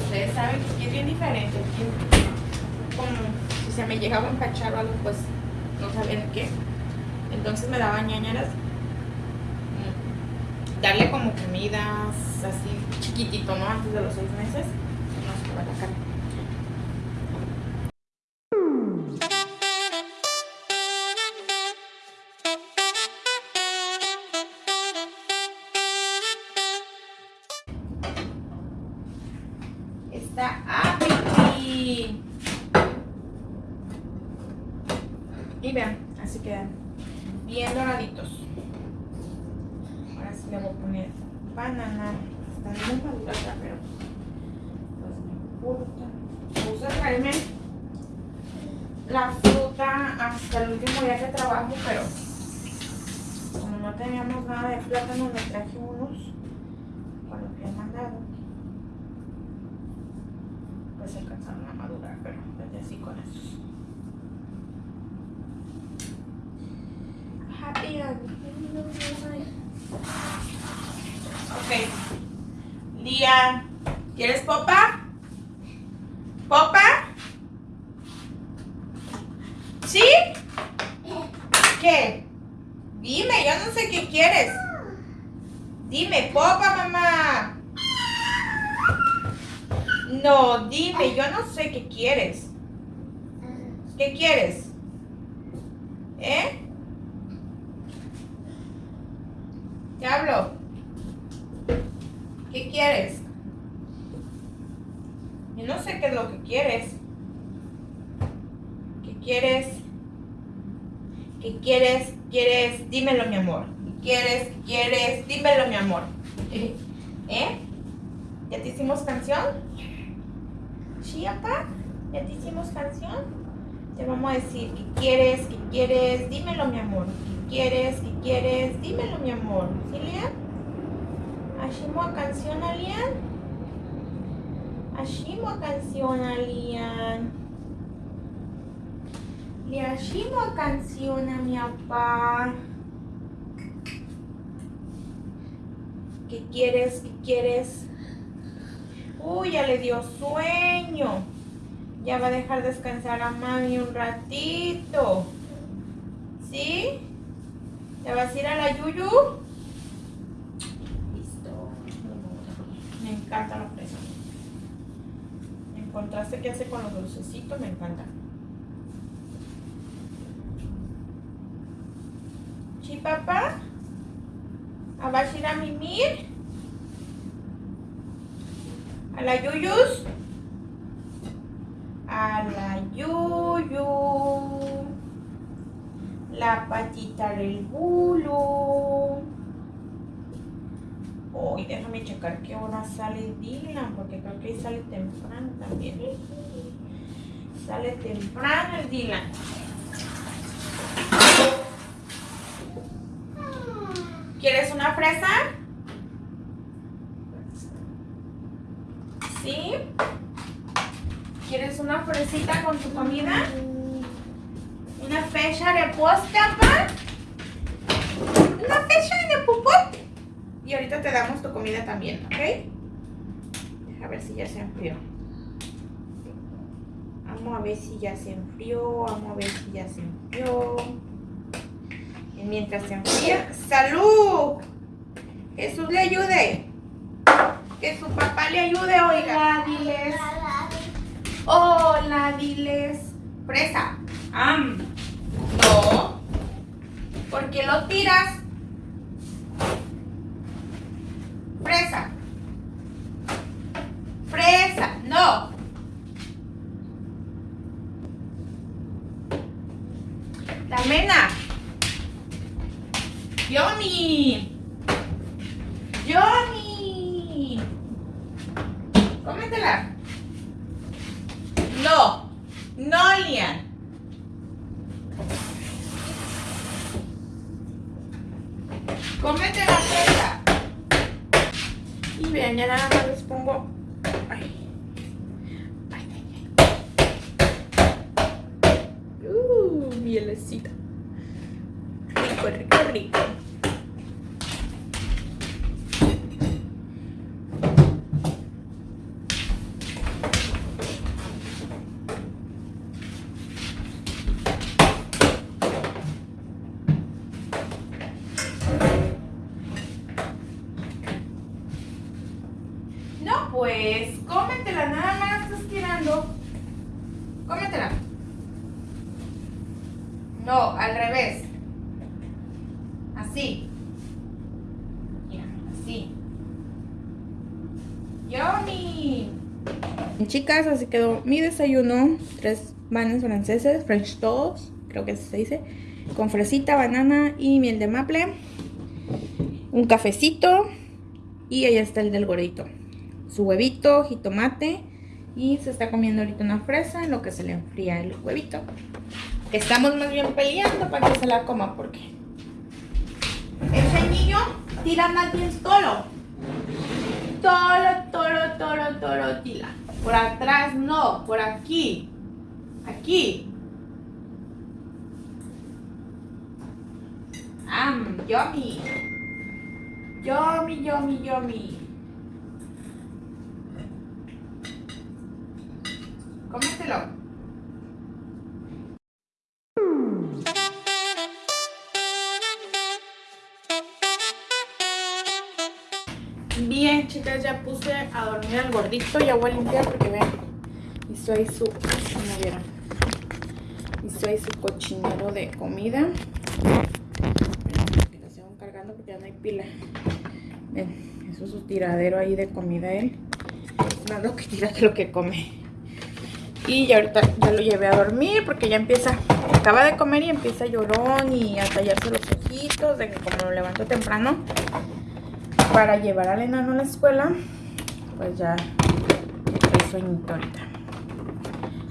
Ustedes saben que es bien diferente como si se me llegaba a empachar algo, pues no sabían qué. Entonces me daban ñañaras. Mm, darle como comidas así chiquitito, ¿no? Antes de los seis meses. No se va la cara. ¿Quieres popa? ¿Popa? ¿Sí? ¿Qué? Dime, yo no sé qué quieres. Dime, popa, mamá. No, dime, yo no sé qué quieres. ¿Qué quieres? ¿Eh? ¿Qué hablo? ¿Qué quieres? Yo no sé qué es lo que quieres. ¿Qué quieres? ¿Qué quieres? ¿Quieres? Dímelo, mi amor. ¿Qué quieres? ¿Qué quieres? Dímelo, mi amor. ¿Eh? ¿Ya te hicimos canción? ¿Sí, papá? ¿Ya te hicimos canción? Te vamos a decir, ¿qué quieres? ¿Qué quieres? Dímelo, mi amor. ¿Qué quieres? ¿Qué quieres? Dímelo, mi amor. ¿Sí, Lian? ¿Hacemos canción Lian? ¿Hacemos canción Lian? Le hacemos canción a mi papá. ¿Qué quieres? ¿Qué quieres? Uy, ya le dio sueño. Ya va a dejar descansar a mami un ratito. ¿Sí? ¿Ya vas a ir a la Yuyu? Listo. Me encanta la fresa. En contraste que hace con los dulcecitos, me encanta. ¿Sí, papá? ¿Vas a ir a mimir? ¿A la Yuyus? A la Yuyu. La patita del bulo. Hoy déjame checar qué hora sale Dylan, porque creo que sale temprano también. Sale temprano el Dylan. ¿Quieres una fresa? ¿Sí? ¿Quieres una fresita con tu comida? ¿Una fecha de papá? ¿Una fecha de pupot? Y ahorita te damos tu comida también, ¿ok? A ver si ya se enfrió. Vamos a ver si ya se enfrió. Vamos a ver si ya se enfrió mientras se enfría. ¡Salud! Jesús le ayude. Que su papá le ayude, oiga, diles. Hola, diles. Fresa. Am. No. ¿Por qué lo tiras? Fresa. Fresa. No. La mena. Johnny. Johnny. Cómetela. No. No, Lian. Cómete la fresa. Y vean, ya nada más les pongo. Ay. Ay, ay, ay. Mielecita. Rico, rico, rico. pues cómetela, nada más estás tirando. Cómetela. No, al revés. Así. Mira, así. Yummy. Chicas, así quedó mi desayuno. Tres panes franceses, French toast, creo que se dice. Con fresita, banana y miel de maple. Un cafecito. Y ahí está el del gordito su huevito, jitomate y se está comiendo ahorita una fresa en lo que se le enfría el huevito. Estamos más bien peleando para que se la coma porque es niño, tira más bien tolo. Tolo, tolo, tolo, tolo, tira. Por atrás no, por aquí. Aquí. Am, yummy. Yummy, yummy, yummy. Cómetelo. Chicas, ya puse a dormir al gordito. Ya voy a limpiar porque vean. Hizo ahí su. ¿Cómo vieron? Hizo ahí su cochinero de comida. Que lo sigo cargando porque ya no hay pila. Ven, eso es su tiradero ahí de comida él. Más lo que tira que lo que come. Y ya ahorita ya lo llevé a dormir porque ya empieza, acaba de comer y empieza llorón y a tallarse los ojitos de que como lo levanto temprano para llevar al enano a la escuela, pues ya estoy sueñito ahorita.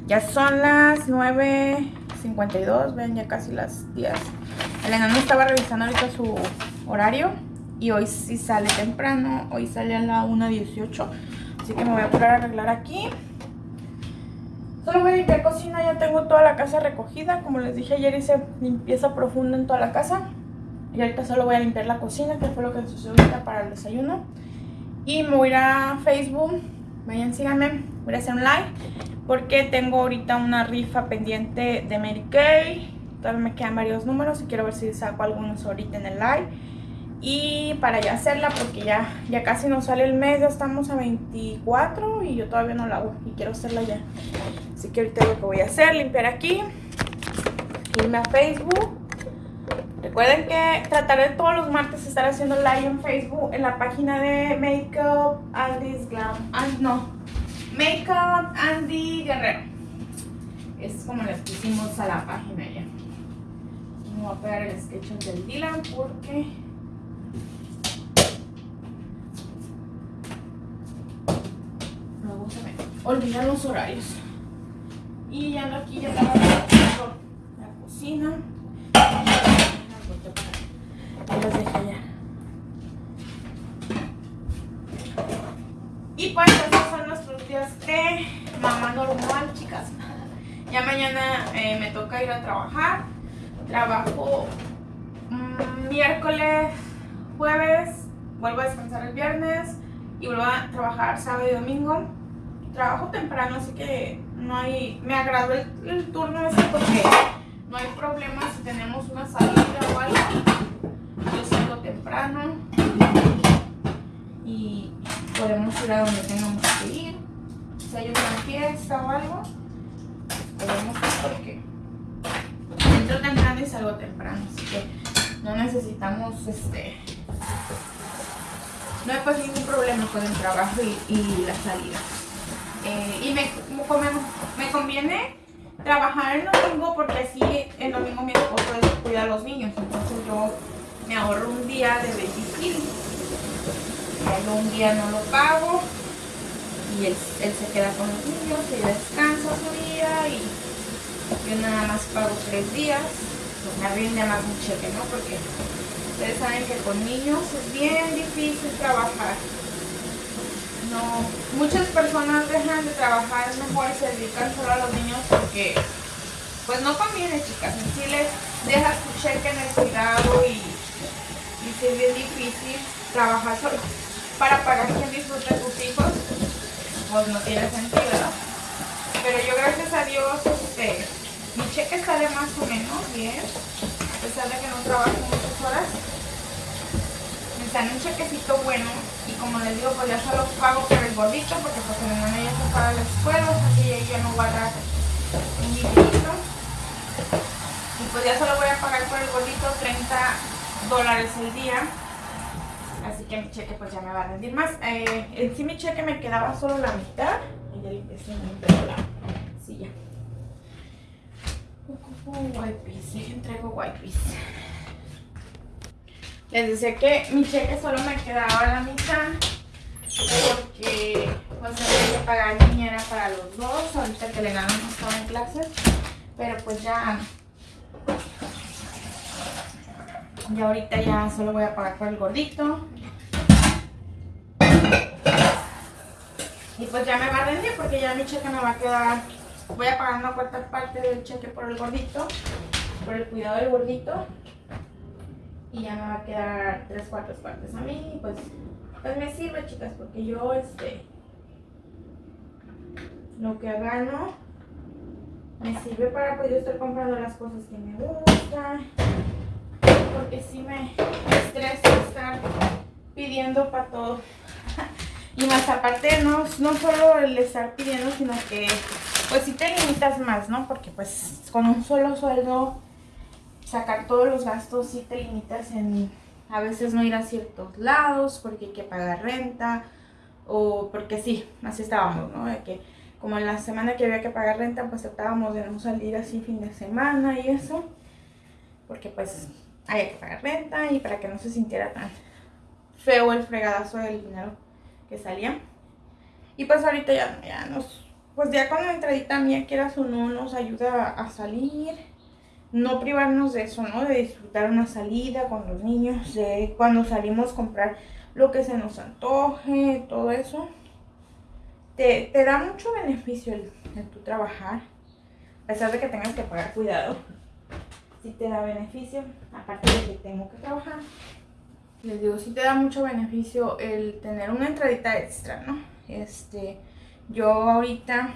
Ya son las 9.52, ven ya casi las 10. El enano estaba revisando ahorita su horario y hoy sí sale temprano, hoy sale a la 1.18. Así que me voy a poner a arreglar aquí. Solo voy a limpiar cocina, ya tengo toda la casa recogida. Como les dije ayer hice limpieza profunda en toda la casa. Y ahorita solo voy a limpiar la cocina, que fue lo que sucedió ahorita para el desayuno. Y me voy a Facebook. Vayan, síganme. Voy a hacer un live. Porque tengo ahorita una rifa pendiente de Mary Kay. Todavía me quedan varios números y quiero ver si saco algunos ahorita en el live. Y para ya hacerla, porque ya, ya casi nos sale el mes, ya estamos a 24 y yo todavía no la hago y quiero hacerla ya. Así que ahorita lo que voy a hacer, limpiar aquí, irme a Facebook Recuerden que trataré todos los martes estar haciendo live en Facebook en la página de Makeup Andy's Glam. And, no, Makeup Andy Guerrero. Es como les pusimos a la página ya. Me voy a pegar el sketch del Dylan porque... Olvidan los horarios. Y ya aquí ya estaba la cocina. Y pues esos son nuestros días de mamá normal, chicas. Ya mañana eh, me toca ir a trabajar. Trabajo mm, miércoles, jueves, vuelvo a descansar el viernes y vuelvo a trabajar sábado y domingo. Trabajo temprano, así que no hay... Me agradó el, turno ese porque no hay problema si tenemos una salida o algo. Yo salgo temprano y podemos ir a donde tengamos que ir. Si hay una fiesta o algo, podemos ir porque entro temprano y salgo temprano, así que no necesitamos este no hay pues ningún problema con el trabajo y, la salida. Eh, y me, me, conviene trabajar el domingo porque así el domingo mi esposo cuida a los niños, entonces yo me ahorro un día de babysit yo un día no lo pago y él, se queda con los niños, y descansa su día y yo nada más pago tres días, pues me rinde más un cheque, ¿no? Porque ustedes saben que con niños es bien difícil trabajar. No, muchas personas dejan de trabajar mejor se dedican solo a los niños porque pues no conviene chicas, en les dejas tu cheque en el cuidado y, es bien difícil trabajar solo para pagar quien disfrute sus hijos, pues no tiene sentido, ¿no? Pero yo gracias a Dios, este, mi cheque sale más o menos bien, a pesar de que no trabajo muchas horas. Me sale un chequecito bueno y como les digo, pues ya solo pago por el gordito porque pues mi hermana ya se paga la escuela, así que ya no guarda un dinerito. Y pues ya solo voy a pagar por el gordito 30 dólares el día Así que mi cheque pues ya me va a rendir más. Eh, en sí mi cheque me quedaba solo la mitad. Y ya empecé a la silla. Ocupo wipes. Dejen traigo wipes. Les decía que mi cheque solo me quedaba la mitad. Porque pues había que pagar niñera para los dos. Ahorita que le ganan no estaba en clases. Pero pues ya Y ahorita ya solo voy a pagar por el gordito. Y pues ya me va a rendir porque ya mi cheque me va a quedar... Voy a pagar una cuarta parte del cheque por el gordito. Por el cuidado del gordito. Y ya me va a quedar tres cuartas partes a mí. Pues, pues me sirve, chicas, porque yo, este... Lo que gano me sirve para yo estar comprando las cosas que me gustan. Porque si me estresa estar pidiendo para todo. Y más aparte, no, no solo el estar pidiendo, sino que pues si te limitas más, ¿no? Porque pues con un solo sueldo, sacar todos los gastos, sí te limitas en a veces no ir a ciertos lados porque hay que pagar renta o porque sí, así estábamos, ¿no? De que como en la semana que había que pagar renta, pues tratábamos de no salir así fin de semana y eso, porque pues había que pagar renta y para que no se sintiera tan feo el fregadazo del dinero que salía. Y pues ahorita ya, ya nos, pues ya con la entradita mía, quieras o no, nos ayuda a salir, no privarnos de eso, ¿no? De disfrutar una salida con los niños, de cuando salimos comprar lo que se nos antoje, todo eso. Te, te da mucho beneficio el, el tu trabajar, a pesar de que tengas que pagar cuidado. Si te da beneficio, aparte de que tengo que trabajar les digo, sí te da mucho beneficio el tener una entradita extra, ¿no? Este, yo ahorita,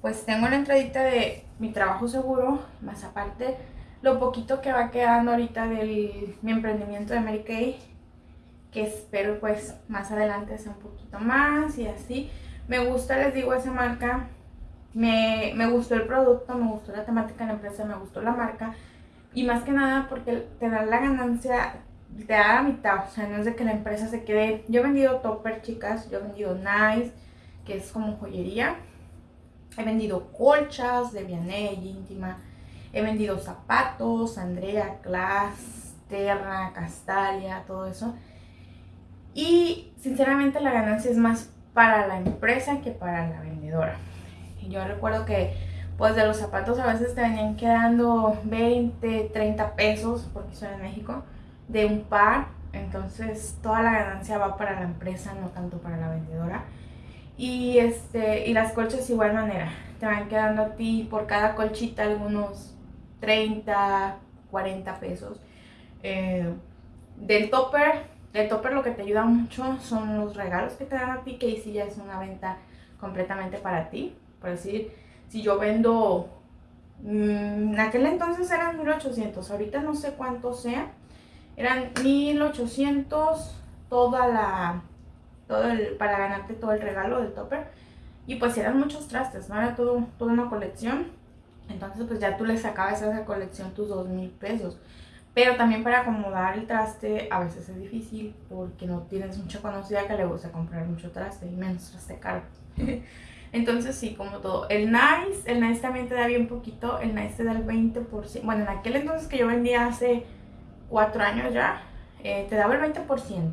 pues tengo la entradita de mi trabajo seguro, más aparte lo poquito que va quedando ahorita de mi emprendimiento de Mary Kay, que espero pues más adelante sea un poquito más y así. Me gusta, les digo, esa marca, me, me gustó el producto, me gustó la temática de la empresa, me gustó la marca y más que nada porque te da la ganancia te da la mitad, o sea, no es de que la empresa se quede. Yo he vendido topper, chicas, yo he vendido nice, que es como joyería. He vendido colchas de Vianney, íntima. He vendido zapatos, Andrea, Class, Terra, Castalia, todo eso. Y sinceramente la ganancia es más para la empresa que para la vendedora. Yo recuerdo que pues de los zapatos a veces te venían quedando 20, 30 pesos, porque soy en México de un par, entonces toda la ganancia va para la empresa, no tanto para la vendedora. Y, este, y las colchas igual manera, te van quedando a ti por cada colchita algunos 30, 40 pesos. Eh, del topper, del topper lo que te ayuda mucho son los regalos que te dan a ti, que ahí sí ya es una venta completamente para ti. Decir, si yo vendo, mm, en aquel entonces eran 1800, ahorita no sé cuánto sea, eran 1800 toda la, todo el, para ganarte todo el regalo del topper. Y pues eran muchos trastes, ¿no? Era todo, toda una colección. Entonces pues ya tú le sacabas a esa colección tus dos mil pesos. Pero también para acomodar el traste a veces es difícil porque no tienes mucha conocida que le gusta comprar mucho traste y menos traste caro. Entonces sí, como todo. El Nice, el Nice también te da bien poquito, el Nice te da el 20%. Bueno, en aquel entonces que yo vendía hace cuatro años ya, eh, te daba el 20%.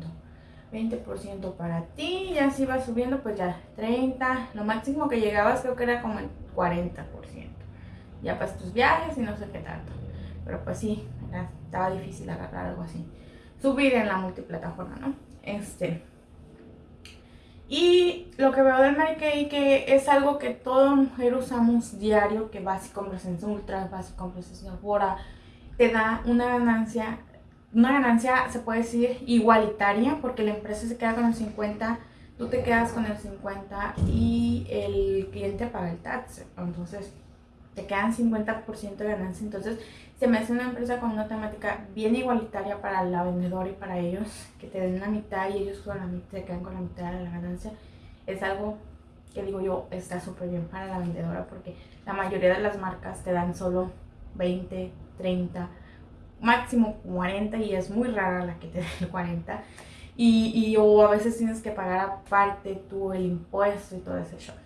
20% para ti, y así va subiendo, pues ya 30, lo máximo que llegabas creo que era como el 40%. Ya para tus viajes y no sé qué tanto. Pero pues sí, estaba difícil agarrar algo así. Subir en la multiplataforma, ¿no? Este. Y lo que veo del Mary que es algo que toda mujer usamos diario, que vas y compras en Ultra, vas y compras en Sephora, te da una ganancia, una ganancia se puede decir igualitaria porque la empresa se queda con el 50, tú te quedas con el 50 y el cliente paga el tax. Entonces te quedan 50% de ganancia. Entonces se me hace una empresa con una temática bien igualitaria para la vendedora y para ellos, que te den la mitad y ellos con la mitad, se quedan con la mitad de la ganancia. Es algo que digo yo está súper bien para la vendedora porque la mayoría de las marcas te dan solo 20, 30, máximo 40 y es muy rara la que te da el 40. Y, y, o a veces tienes que pagar aparte tú el impuesto y todo ese show.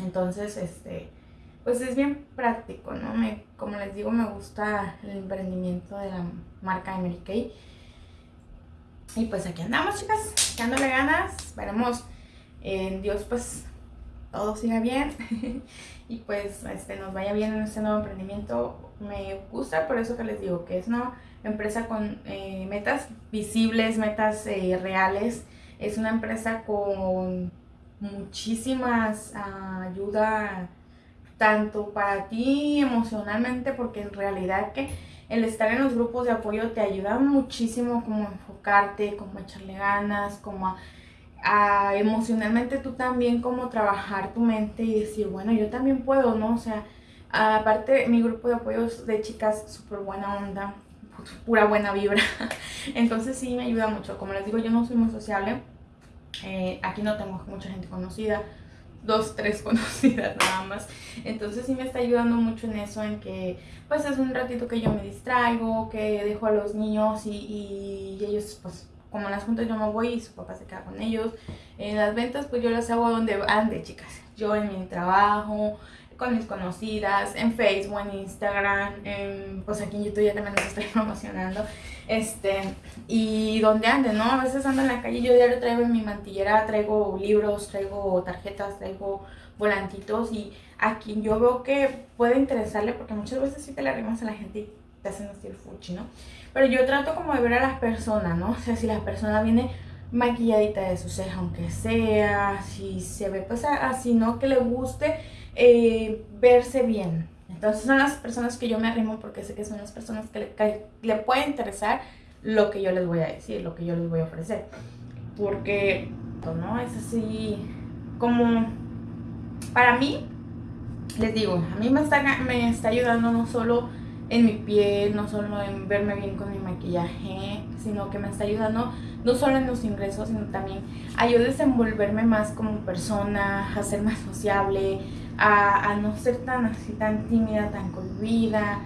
Entonces, este, pues es bien práctico, ¿no? Me, como les digo, me gusta el emprendimiento de la marca Mary Kay. Y pues aquí andamos, chicas, echándole ganas. Veremos en Dios, pues todo siga bien y pues este, nos vaya bien en este nuevo emprendimiento. Me gusta por eso que les digo que es una empresa con eh, metas visibles, metas eh, reales. Es una empresa con muchísimas uh, ayuda tanto para ti emocionalmente porque en realidad que el estar en los grupos de apoyo te ayuda muchísimo como enfocarte, como echarle ganas, como a, emocionalmente tú también como trabajar tu mente y decir, bueno, yo también puedo, ¿no? O sea, aparte mi grupo de apoyo de chicas súper buena onda, pura buena vibra, entonces sí me ayuda mucho. Como les digo, yo no soy muy sociable, eh, aquí no tengo mucha gente conocida, dos, tres conocidas nada más. Entonces sí me está ayudando mucho en eso, en que pues es un ratito que yo me distraigo, que dejo a los niños y, ellos pues como en las juntas yo me voy y su papá se queda con ellos. En las ventas pues yo las hago donde ande chicas. Yo en mi trabajo, con mis conocidas, en Facebook, en Instagram, pues aquí en YouTube ya también los estoy promocionando. Este, y donde ande, ¿no? A veces ando en la calle, yo diario traigo en mi mantillera, traigo libros, traigo tarjetas, traigo volantitos y a quien yo veo que puede interesarle, porque muchas veces sí te le arrimas a la gente y te hacen el fuchi, ¿no? Pero yo trato como de ver a las personas, ¿no? O sea, si la persona viene maquilladita de su ceja, aunque sea, si se ve pues así, ¿no? Que le guste eh, verse bien. Entonces son las personas que yo me arrimo porque sé que son las personas que le, le puede interesar lo que yo les voy a decir, lo que yo les voy a ofrecer. Porque, pues, ¿no? Es así como, para mí, les digo, a mí me está, me está ayudando no solo en mi piel, no solo en verme bien con mi maquillaje, sino que me está ayudando no solo en los ingresos, sino también a yo desenvolverme más como persona, a ser más sociable, a, no ser tan así, tan tímida, tan cohibida,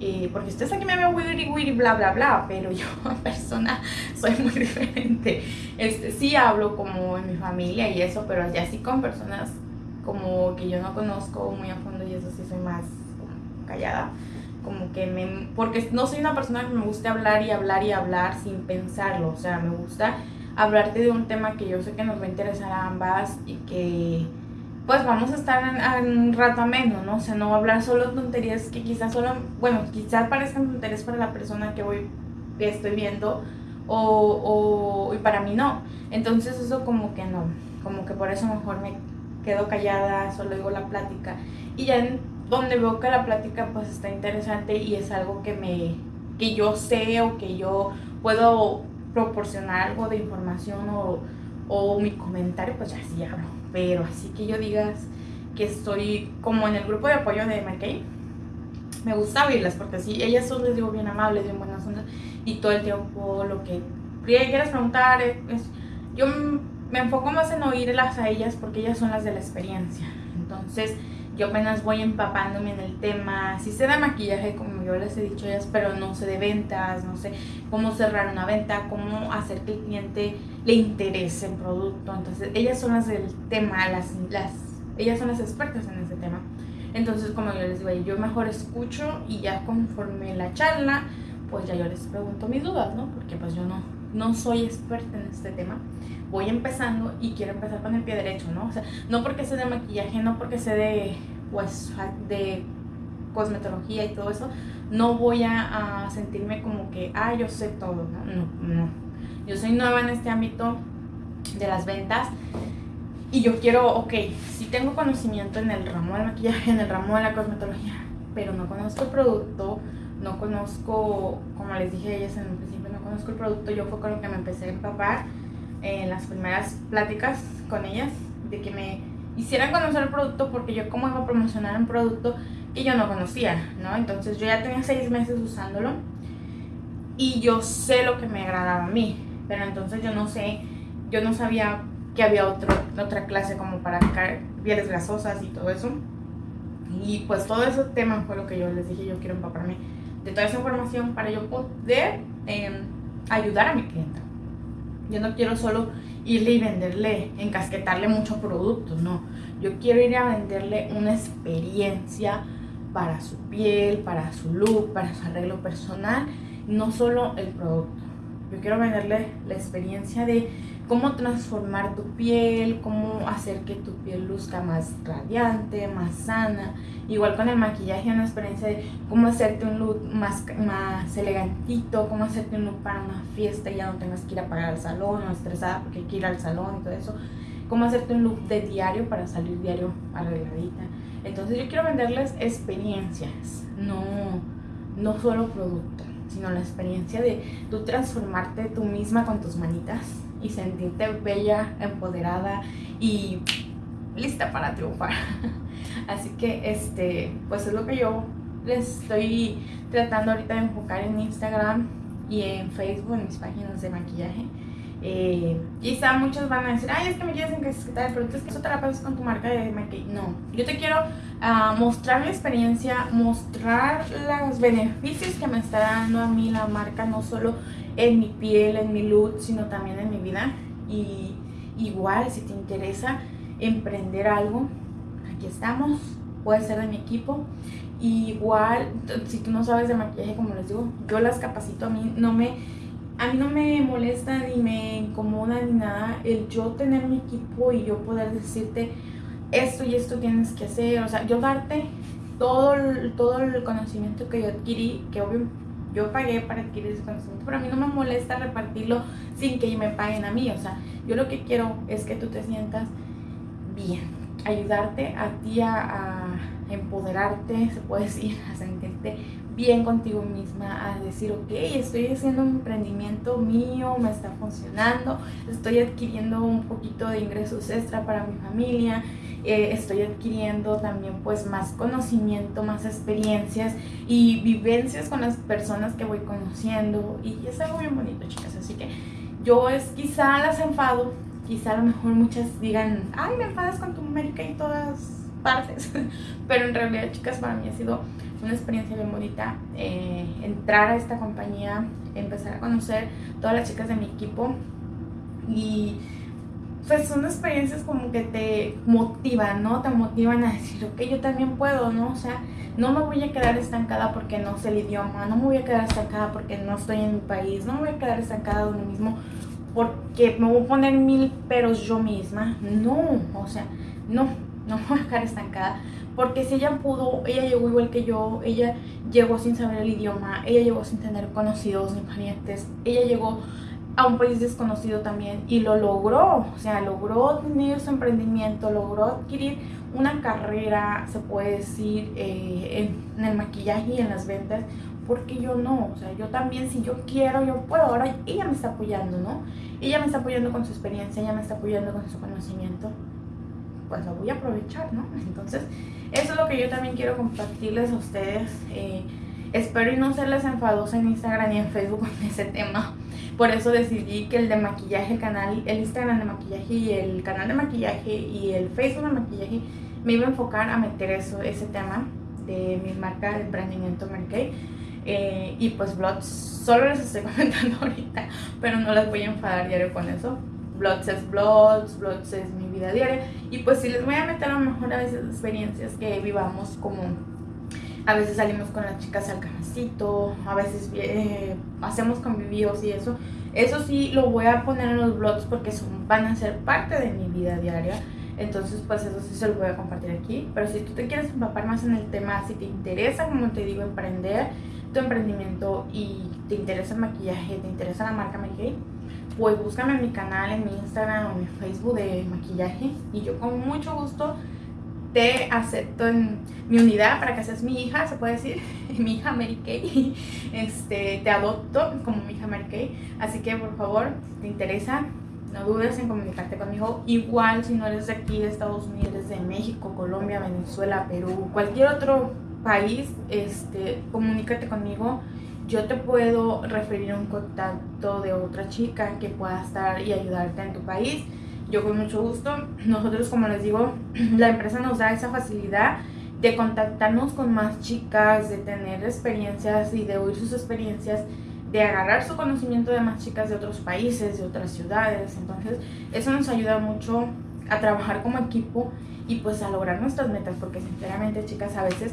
eh, porque ustedes aquí me ven wiri wiri bla bla bla, pero yo persona soy muy diferente. Este, sí hablo como en mi familia y eso, pero ya sí con personas como que yo no conozco muy a fondo y eso sí soy más callada. Como que me... Porque no soy una persona que me guste hablar y hablar y hablar sin pensarlo. O sea, me gusta hablarte de un tema que yo sé que nos va a interesar a ambas y que pues vamos a estar en, un rato ameno, ¿no? O sea, no hablar solo tonterías que quizás solo, bueno, quizás parezcan tonterías para la persona que voy, estoy viendo, o, o, y para mí no. Entonces eso como que no, como que por eso mejor me quedo callada, solo digo la plática. Y ya en donde veo que la plática pues está interesante y es algo que me, que yo sé o que yo puedo proporcionar algo de información o, o mi comentario, pues ya sí hablo pero así que yo digas que estoy como en el grupo de apoyo de McKay, me gusta oírlas porque así ellas son, les digo, bien amables, bien buenas ondas y todo el tiempo lo que quieras preguntar es, yo me enfoco más en oírlas a ellas porque ellas son las de la experiencia. Entonces, yo apenas voy empapándome en el tema, sí sé de maquillaje, como yo les he dicho ellas, pero no sé de ventas, no sé cómo cerrar una venta, cómo hacer que el cliente le interese el producto. Entonces, ellas son las del tema, las, las, ellas son las expertas en ese tema. Entonces, como yo les digo, yo mejor escucho y ya conforme la charla, pues ya yo les pregunto mis dudas, ¿no? Porque pues yo no, no soy experta en este tema voy empezando y quiero empezar con el pie derecho, ¿no? O sea, no porque sé de maquillaje, no porque sé de, pues, de cosmetología y todo eso, no voy a, sentirme como que, ah, yo sé todo, ¿no? No, no. Yo soy nueva en este ámbito de las ventas y yo quiero, ok, sí tengo conocimiento en el ramo del maquillaje, en el ramo de la cosmetología, pero no conozco el producto, no conozco, como les dije a ellas en un principio, conozco el producto, yo fue con lo que me empecé a empapar en las primeras pláticas con ellas, de que me hicieran conocer el producto porque yo como iba a promocionar un producto que yo no conocía, ¿no? Entonces yo ya tenía seis meses usándolo y yo sé lo que me agradaba a mí, pero entonces yo no sé, yo no sabía que había otro, otra clase como para pieles grasosas y todo eso. Y pues todo ese tema fue lo que yo les dije, yo quiero empaparme de toda esa información para yo poder em, ayudar a mi clienta. Yo no quiero solo irle y venderle, encasquetarle muchos productos, no. Yo quiero ir a venderle una experiencia para su piel, para su look, para su arreglo personal, no solo el producto. Yo quiero venderle la experiencia de cómo transformar tu piel, cómo hacer que tu piel luzca más radiante, más sana. Igual con el maquillaje, una experiencia de cómo hacerte un look más, más elegantito, cómo hacerte un look para una fiesta y ya no tengas que ir a pagar al salón o estresada porque hay que ir al salón y todo eso. Cómo hacerte un look de diario para salir diario arregladita. Entonces yo quiero venderles experiencias, no, no solo productos sino la experiencia de tú transformarte tú misma con tus manitas y sentirte bella, empoderada y lista para triunfar. Así que este, pues es lo que yo les estoy tratando ahorita de enfocar en Instagram y en Facebook, en mis páginas de maquillaje. Eh, quizá muchos van a decir, ay, es que me quieres encasetar, pero es que eso te la pasas con tu marca de maquillaje. No, yo te quiero uh, mostrar mi experiencia, mostrar los beneficios que me está dando a mí la marca, no solo en mi piel, en mi look, sino también en mi vida. Y igual, si te interesa emprender algo, aquí estamos, puede ser de mi equipo. igual, si tú no sabes de maquillaje, como les digo, yo las capacito a mí, no me a mí no me molesta ni me incomoda ni nada el yo tener mi equipo y yo poder decirte esto y esto tienes que hacer, o sea, yo darte todo el, todo el conocimiento que yo adquirí, que obvio yo pagué para adquirir ese conocimiento, pero a mí no me molesta repartirlo sin que me paguen a mí, o sea, yo lo que quiero es que tú te sientas bien, ayudarte a ti a empoderarte, se puede decir, a sentirte bien contigo misma, a decir, ok, estoy haciendo un emprendimiento mío, me está funcionando, estoy adquiriendo un poquito de ingresos extra para mi familia, eh, estoy adquiriendo también pues más conocimiento, más experiencias y vivencias con las personas que voy conociendo. Y es algo bien bonito, chicas, así que yo es quizá las enfado, quizá a lo mejor muchas digan, ay, me enfadas con tu América y todas partes, pero en realidad, chicas, para mí ha sido una experiencia bien bonita eh, entrar a esta compañía, empezar a conocer todas las chicas de mi equipo y pues son experiencias como que te motivan, ¿no? Te motivan a decir, ok, yo también puedo, ¿no? O sea, no me voy a quedar estancada porque no sé el idioma, no me voy a quedar estancada porque no estoy en mi país, no me voy a quedar estancada donde mismo porque me voy a poner mil peros yo misma. No, o sea, no, no me voy a dejar estancada. Porque si ella pudo, ella llegó igual que yo, ella llegó sin saber el idioma, ella llegó sin tener conocidos ni parientes, ella llegó a un país desconocido también y lo logró, o sea, logró tener su emprendimiento, logró adquirir una carrera, se puede decir, eh, en, el maquillaje y en las ventas, porque yo no, o sea, yo también si yo quiero, yo puedo, ahora ella me está apoyando, ¿no? Ella me está apoyando con su experiencia, ella me está apoyando con su conocimiento, pues lo voy a aprovechar, ¿no? Entonces, eso es lo que yo también quiero compartirles a ustedes. Eh, espero y no serles enfadosa en Instagram ni en Facebook con ese tema. Por eso decidí que el de maquillaje, el canal, el Instagram de maquillaje y el canal de maquillaje y el Facebook de maquillaje me iba a enfocar a meter eso, ese tema de mi marca de emprendimiento Mary eh, y pues vlogs, solo les estoy comentando ahorita, pero no les voy a enfadar diario con eso blogs es blogs, blogs es mi vida diaria. Y pues si les voy a meter a lo mejor a veces experiencias que vivamos como a veces salimos con las chicas al cafecito, a veces eh, hacemos convivios y eso. Eso sí lo voy a poner en los blogs porque son, van a ser parte de mi vida diaria. Entonces, pues eso sí se lo voy a compartir aquí. Pero si tú te quieres empapar más en el tema, si te interesa, como te digo, emprender tu emprendimiento y te interesa el maquillaje, te interesa la marca Make pues búscame en mi canal, en mi Instagram o en mi Facebook de maquillaje y yo con mucho gusto te acepto en mi unidad para que seas mi hija, se puede decir, mi hija Mary Kay. Este, te adopto como mi hija Mary Kay. Así que por favor, si te interesa, no dudes en comunicarte conmigo. Igual si no eres de aquí, de Estados Unidos, de México, Colombia, Venezuela, Perú, cualquier otro país, este, comunícate conmigo yo te puedo referir a un contacto de otra chica que pueda estar y ayudarte en tu país. Yo con mucho gusto. Nosotros, como les digo, la empresa nos da esa facilidad de contactarnos con más chicas, de tener experiencias y de oír sus experiencias, de agarrar su conocimiento de más chicas de otros países, de otras ciudades. Entonces, eso nos ayuda mucho a trabajar como equipo y pues a lograr nuestras metas, porque sinceramente, chicas, a veces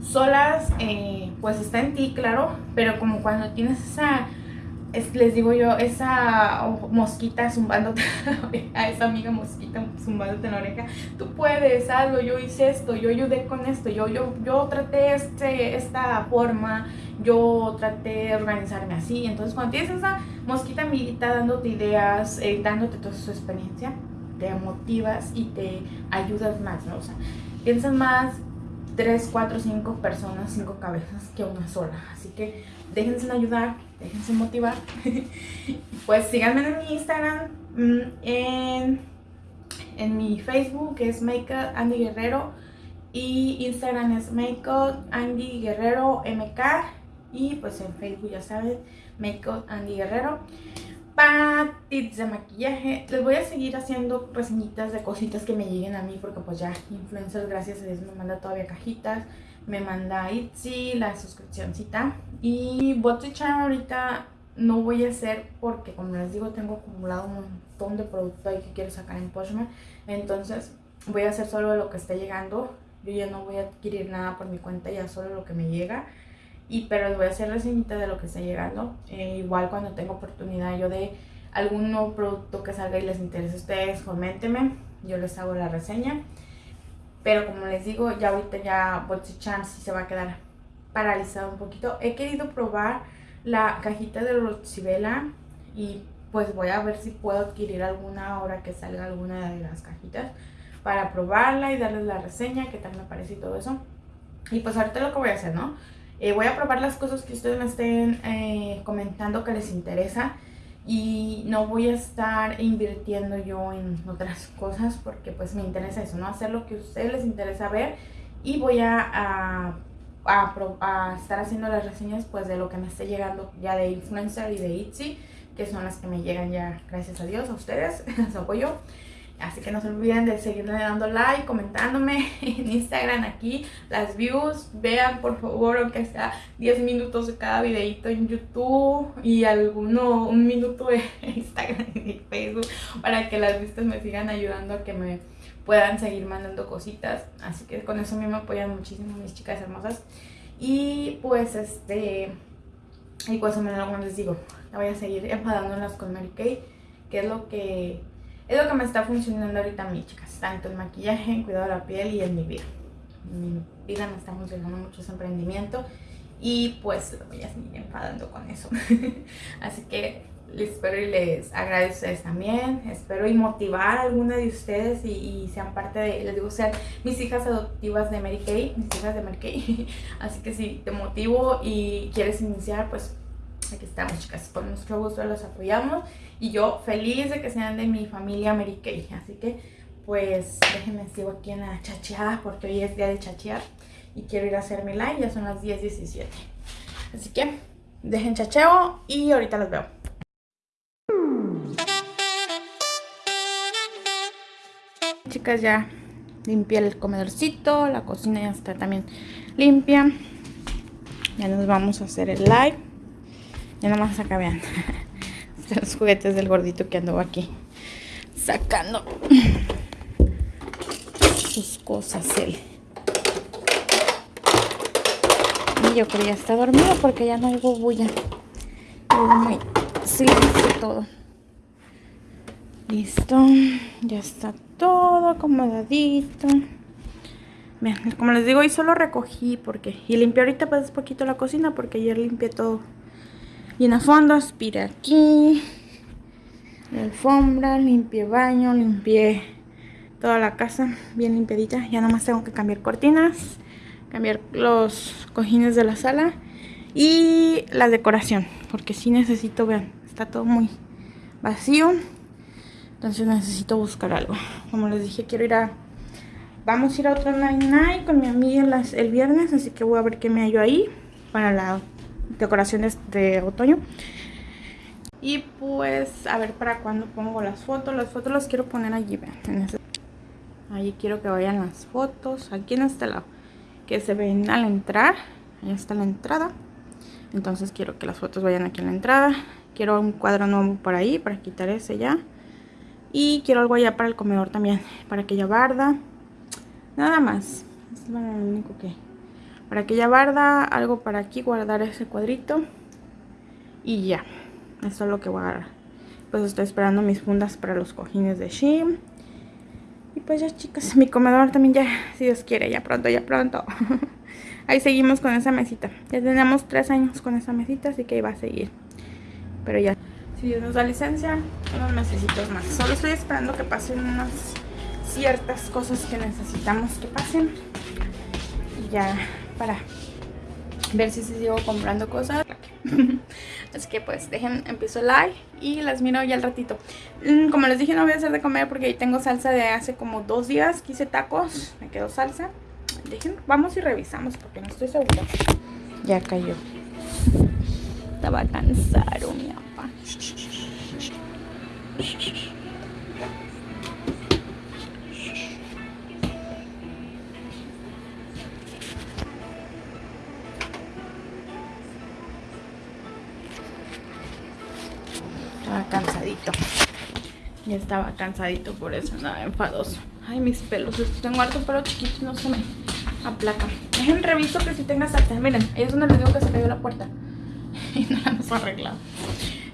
solas, eh, pues está en ti, claro, pero como cuando tienes esa les digo yo, esa mosquita zumbándote a esa amiga mosquita zumbándote en la oreja, tú puedes, algo, yo hice esto, yo ayudé con esto, yo, yo, yo traté este, esta forma, yo traté de organizarme así. Entonces cuando tienes esa mosquita amiguita dándote ideas, eh, dándote toda su experiencia, te motivas y te ayudas más, ¿no? O sea, piensas más 3, 4, 5 personas, 5 cabezas que una sola. Así que déjense ayudar, déjense motivar. pues síganme en mi Instagram, mm, en, en mi Facebook que es Makeup Andy Guerrero y Instagram es Makeup Andy Guerrero MK y pues en Facebook ya saben, Makeup Andy Guerrero para tips de maquillaje. Les voy a seguir haciendo reseñitas de cositas que me lleguen a mí porque pues ya influencers, gracias a Dios, me manda todavía cajitas. Me manda Itzy, la suscripcióncita. Y Charm ahorita no voy a hacer porque como les digo tengo acumulado un montón de producto ahí que quiero sacar en Poshmark. Entonces voy a hacer solo lo que esté llegando. Yo ya no voy a adquirir nada por mi cuenta, ya solo lo que me llega y pero les voy a hacer reseñita de lo que está llegando. Eh, igual cuando tenga oportunidad yo de algún nuevo producto que salga y les interese a ustedes, coméntenme, yo les hago la reseña. Pero como les digo, ya ahorita ya Botsy Chance se va a quedar paralizado un poquito. He querido probar la cajita de Roxibela y pues voy a ver si puedo adquirir alguna hora que salga alguna de las cajitas para probarla y darles la reseña, qué tal me parece y todo eso. Y pues ahorita lo que voy a hacer, ¿no? Eh, voy a probar las cosas que ustedes me estén eh, comentando que les interesa y no voy a estar invirtiendo yo en otras cosas porque pues me interesa eso, ¿no? Hacer lo que a ustedes les interesa ver y voy a, a, a, estar haciendo las reseñas pues de lo que me esté llegando ya de Influencer y de Itzy que son las que me llegan ya, gracias a Dios, a ustedes, a su apoyo. Así que no se olviden de seguirle dando like, comentándome en Instagram aquí, las views. Vean por favor, aunque sea 10 minutos de cada videito en YouTube y alguno, un minuto de Instagram y Facebook para que las vistas me sigan ayudando a que me puedan seguir mandando cositas. Así que con eso a mí me apoyan muchísimo mis chicas hermosas. Y pues este, y pues como les digo, la voy a seguir enfadándolas con Mary Kay, que es lo que es lo que me está funcionando ahorita a mí, chicas. Tanto el maquillaje, el cuidado de la piel y en mi vida. Mi vida me está funcionando mucho ese emprendimiento. Y pues lo voy a seguir enfadando con eso. Así que les espero y les agradezco a ustedes también. Espero y motivar a alguna de ustedes y, sean parte de, les digo, sean mis hijas adoptivas de Mary Kay, mis hijas de Mary Kay. Así que si te motivo y quieres iniciar, pues aquí estamos chicas, con nuestro gusto los apoyamos y yo feliz de que sean de mi familia Mary así que pues déjenme sigo aquí en la chacheada porque hoy es día de chachear y quiero ir a hacer mi live, ya son las 10.17 así que dejen chacheo y ahorita los veo. Chicas ya limpié el comedorcito, la cocina ya está también limpia. Ya nos vamos a hacer el live. Ya nomás acá vean. Los juguetes del gordito que andó aquí. Sacando sus cosas él. Y yo creo que ya está dormido porque ya no hay bulla. Muy silencio todo. Listo. Ya está todo acomodadito. Vean, como les digo, hoy solo recogí porque... Y limpié ahorita pues poquito la cocina porque ayer limpié todo y en el fondo aspiré aquí. La alfombra, limpié baño, limpié toda la casa bien limpiadita. Ya nomás tengo que cambiar cortinas, cambiar los cojines de la sala y la decoración. Porque si necesito, vean, está todo muy vacío. Entonces necesito buscar algo. Como les dije, quiero ir a... Vamos a ir a otro night night con mi amiga el viernes. Así que voy a ver qué me hallo ahí para la decoraciones de otoño. Y pues, a ver para cuando pongo las fotos. Las fotos las quiero poner allí, vean. Ahí quiero que vayan las fotos. Aquí en este lado. Que se ven al entrar. Ahí está la entrada. Entonces quiero que las fotos vayan aquí en la entrada. Quiero un cuadro nuevo por ahí para quitar ese ya. Y quiero algo allá para el comedor también. Para aquella barda. Nada más. Es lo único que para aquella barda, algo para aquí, guardar ese cuadrito y ya. Esto es lo que voy a agarrar. Pues estoy esperando mis fundas para los cojines de Shein. Y pues ya chicas, mi comedor también ya, si Dios quiere, ya pronto, ya pronto. ahí seguimos con esa mesita. Ya tenemos tres años con esa mesita, así que ahí va a seguir. Pero ya, si Dios nos da licencia, unos mesecitos más. Solo estoy esperando que pasen unas ciertas cosas que necesitamos que pasen. Y ya, para ver si sigo comprando cosas. Así que pues dejen, empiezo el live y las miro ya al ratito. Mm, como les dije no voy a hacer de comer porque ahí tengo salsa de hace como dos días que hice tacos. Me quedó salsa. Dejen, vamos y revisamos porque no estoy segura. Ya cayó. Estaba cansado mi papá. Estaba cansadito por eso, nada enfadoso. Ay, mis pelos. Tengo harto pelo chiquito no se me aplaca. Dejen reviso que si tenga salsa. Miren, ahí es donde les digo que se cayó la puerta. y no la hemos arreglado.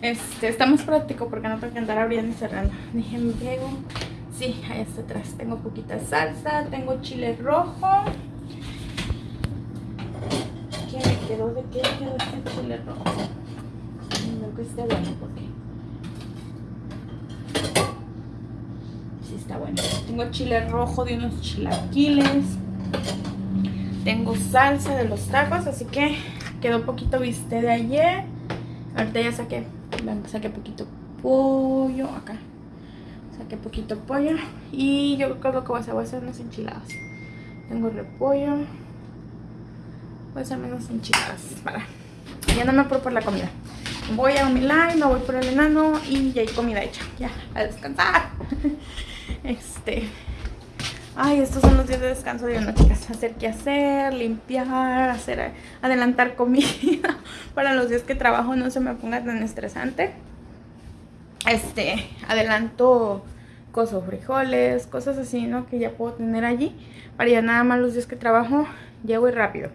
Este, está más práctico porque no tengo que andar abriendo y cerrando. Dejen pego. Sí, ahí está atrás. Tengo poquita salsa, tengo chile rojo. ¿Qué me quedó? ¿De qué quedó este chile rojo? No que esté bueno porque está bueno. Tengo chile rojo de unos chilaquiles. Tengo salsa de los tacos, así que quedó poquito viste de ayer. Ahorita ya saqué, saqué poquito pollo acá. Saqué poquito pollo. Y yo creo que lo que voy a hacer, voy a hacer unas enchiladas. Tengo repollo. Voy a hacer menos enchiladas para. Ya no me apuro por la comida. Voy a mi live, me voy por el enano y ya hay comida hecha. Ya, a descansar. Este. Ay, estos son los días de descanso de una chicas. Hacer qué hacer, limpiar, hacer, adelantar comida. Para los días que trabajo no se me ponga tan estresante. Este, adelanto cosas, frijoles, cosas así, ¿no? Que ya puedo tener allí. Para ya nada más los días que trabajo, llego y rápido.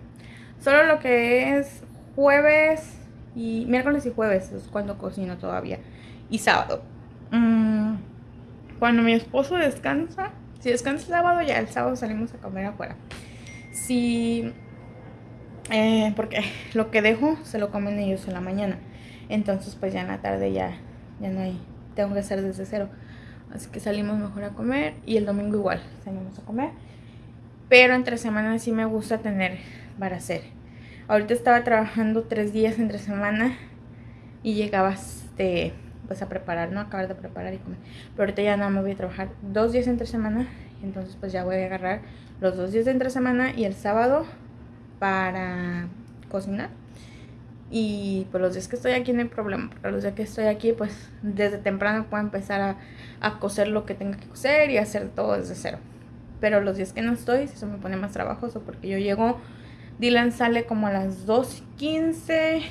Solo lo que es jueves y miércoles y jueves es cuando cocino todavía. Y sábado. Mmm cuando mi esposo descansa, si descansa el sábado, ya el sábado salimos a comer afuera. Si, eh, porque lo que dejo se lo comen ellos en la mañana. Entonces, pues ya en la tarde ya, ya no hay, tengo que hacer desde cero. Así que salimos mejor a comer y el domingo igual salimos a comer. Pero entre semanas sí me gusta tener para hacer. Ahorita estaba trabajando tres días entre semana y llegaba este pues a preparar, ¿no? Acabar de preparar y comer. Pero ahorita ya no me voy a trabajar dos días entre semana. Entonces pues ya voy a agarrar los dos días de entre semana y el sábado para cocinar. Y pues los días que estoy aquí no hay problema. Porque los días que estoy aquí pues desde temprano puedo empezar a, a coser lo que tenga que coser y hacer todo desde cero. Pero los días que no estoy, eso me pone más trabajoso porque yo llego, Dylan sale como a las 2.15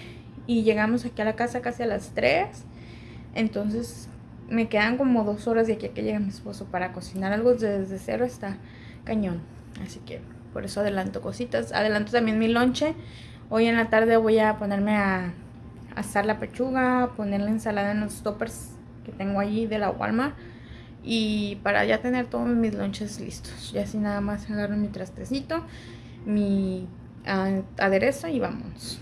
y llegamos aquí a la casa casi a las 3 entonces me quedan como dos horas de aquí a que llegue mi esposo para cocinar algo desde cero está cañón. Así que por eso adelanto cositas. Adelanto también mi lonche. Hoy en la tarde voy a ponerme a asar la pechuga, poner la ensalada en los toppers que tengo allí de la Walmart. Y para ya tener todos mis lonches listos. Y así nada más agarro mi trastecito, mi aderezo y vamos.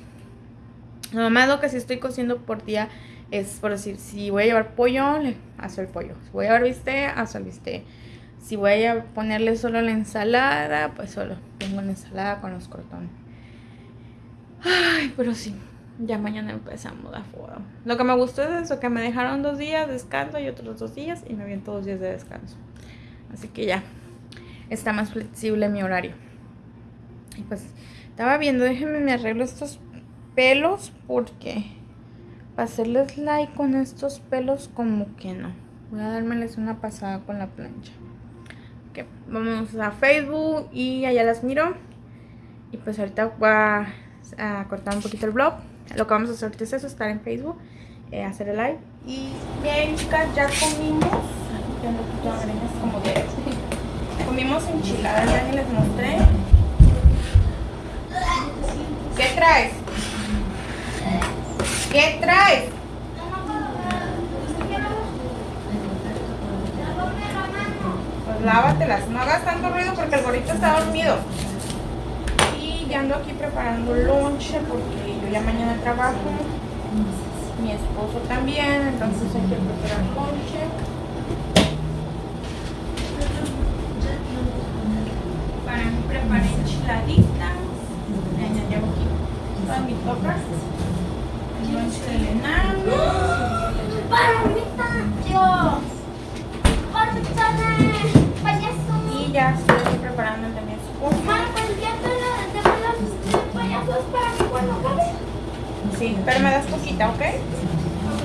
Lo más lo que si estoy cociendo por día es por decir, si voy a llevar pollo, le hago el pollo. Si voy a llevar bistec, hago el bistec. Si voy a ponerle solo la ensalada, pues solo pongo la ensalada con los crotones. Ay, pero sí, ya mañana empezamos a fuego. Lo que me gustó es eso, que me dejaron dos días de descanso y otros dos días y me vienen todos días de descanso. Así que ya, está más flexible mi horario. Y pues, estaba viendo, déjenme me arreglo estos pelos porque hacerles like con estos pelos como que no. Voy a dármeles una pasada con la plancha. Ok, vamos a Facebook y allá las miro. Y pues ahorita voy a, cortar un poquito el blog. Lo que vamos a hacer ahorita es eso, estar en Facebook, eh, hacer el live. Y bien chicas, ya comimos. comimos enchiladas, ya les mostré. ¿Qué traes? ¿Qué traes? Pues lávatelas. No hagas tanto ruido porque el gorrito está dormido. Y ya ando aquí preparando lonche porque yo ya mañana trabajo. Mi esposo también, entonces hay que preparar lonche. Para mí preparé enchiladitas. Ya llevo aquí todas mis tocas. Y ya estoy preparando el de mi esposo. Mamá, pues ya te la de los payasos para que cuando acabe. Sí, pero me das poquita, ¿ok? Ok.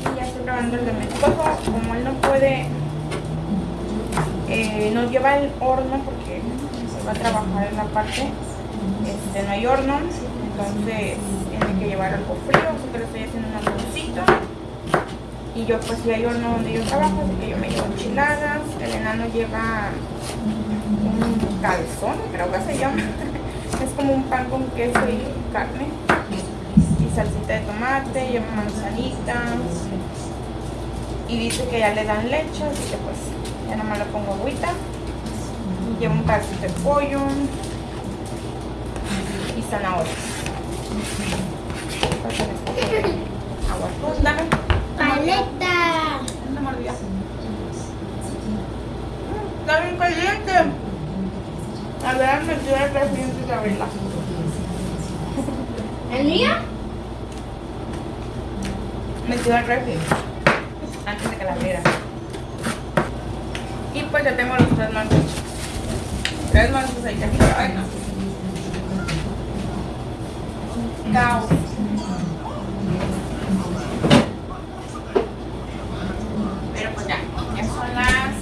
Y ya estoy grabando el de mi esposo. Como él no puede, eh, nos lleva el horno porque se va a trabajar en la parte. Este, no hay horno, entonces tiene que llevar algo frío, así que le estoy haciendo un almuercito. Y yo pues si hay horno donde yo trabajo, así que yo me llevo enchiladas. El enano lleva un calzón, creo que se llama. Es como un pan con queso y carne. Y salsita de tomate, lleva manzanitas. Y dice que ya le dan leche, así que pues ya nomás le pongo agüita. Lleva un pedacito de pollo y zanahorias. Pásale un poco de agua. Dame. Paleta. Una. Está bien caliente. A ver, me dio el refri antes de abrirla. ¿El mío? Metido al refri antes de que la abriera. Y pues ya tengo los tres mantos. Tres mantos ahí aquí. Ay, no. Caos. Pero pues ya, ya son las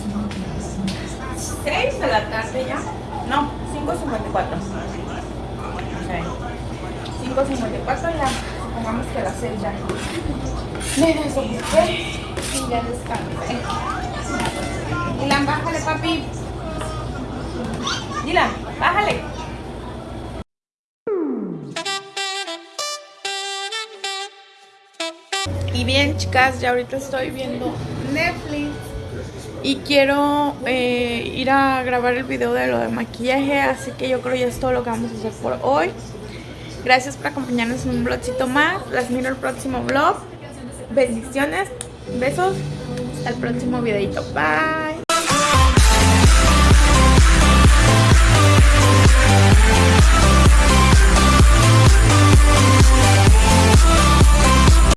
6 de la tarde ya. No, 5.54. Ok. 5.54 ya. Supongamos que a las 6 ya. Me desocupé y ya descansé. Dylan, bájale, papi. Dylan, bájale. Bien, chicas, ya ahorita estoy viendo Netflix. Y quiero eh, ir a grabar el video de lo de maquillaje, así que yo creo ya es todo lo que vamos a hacer por hoy. Gracias por acompañarnos en un vlogcito más. Las miro el próximo vlog. Bendiciones, besos. Hasta el próximo videito. Bye.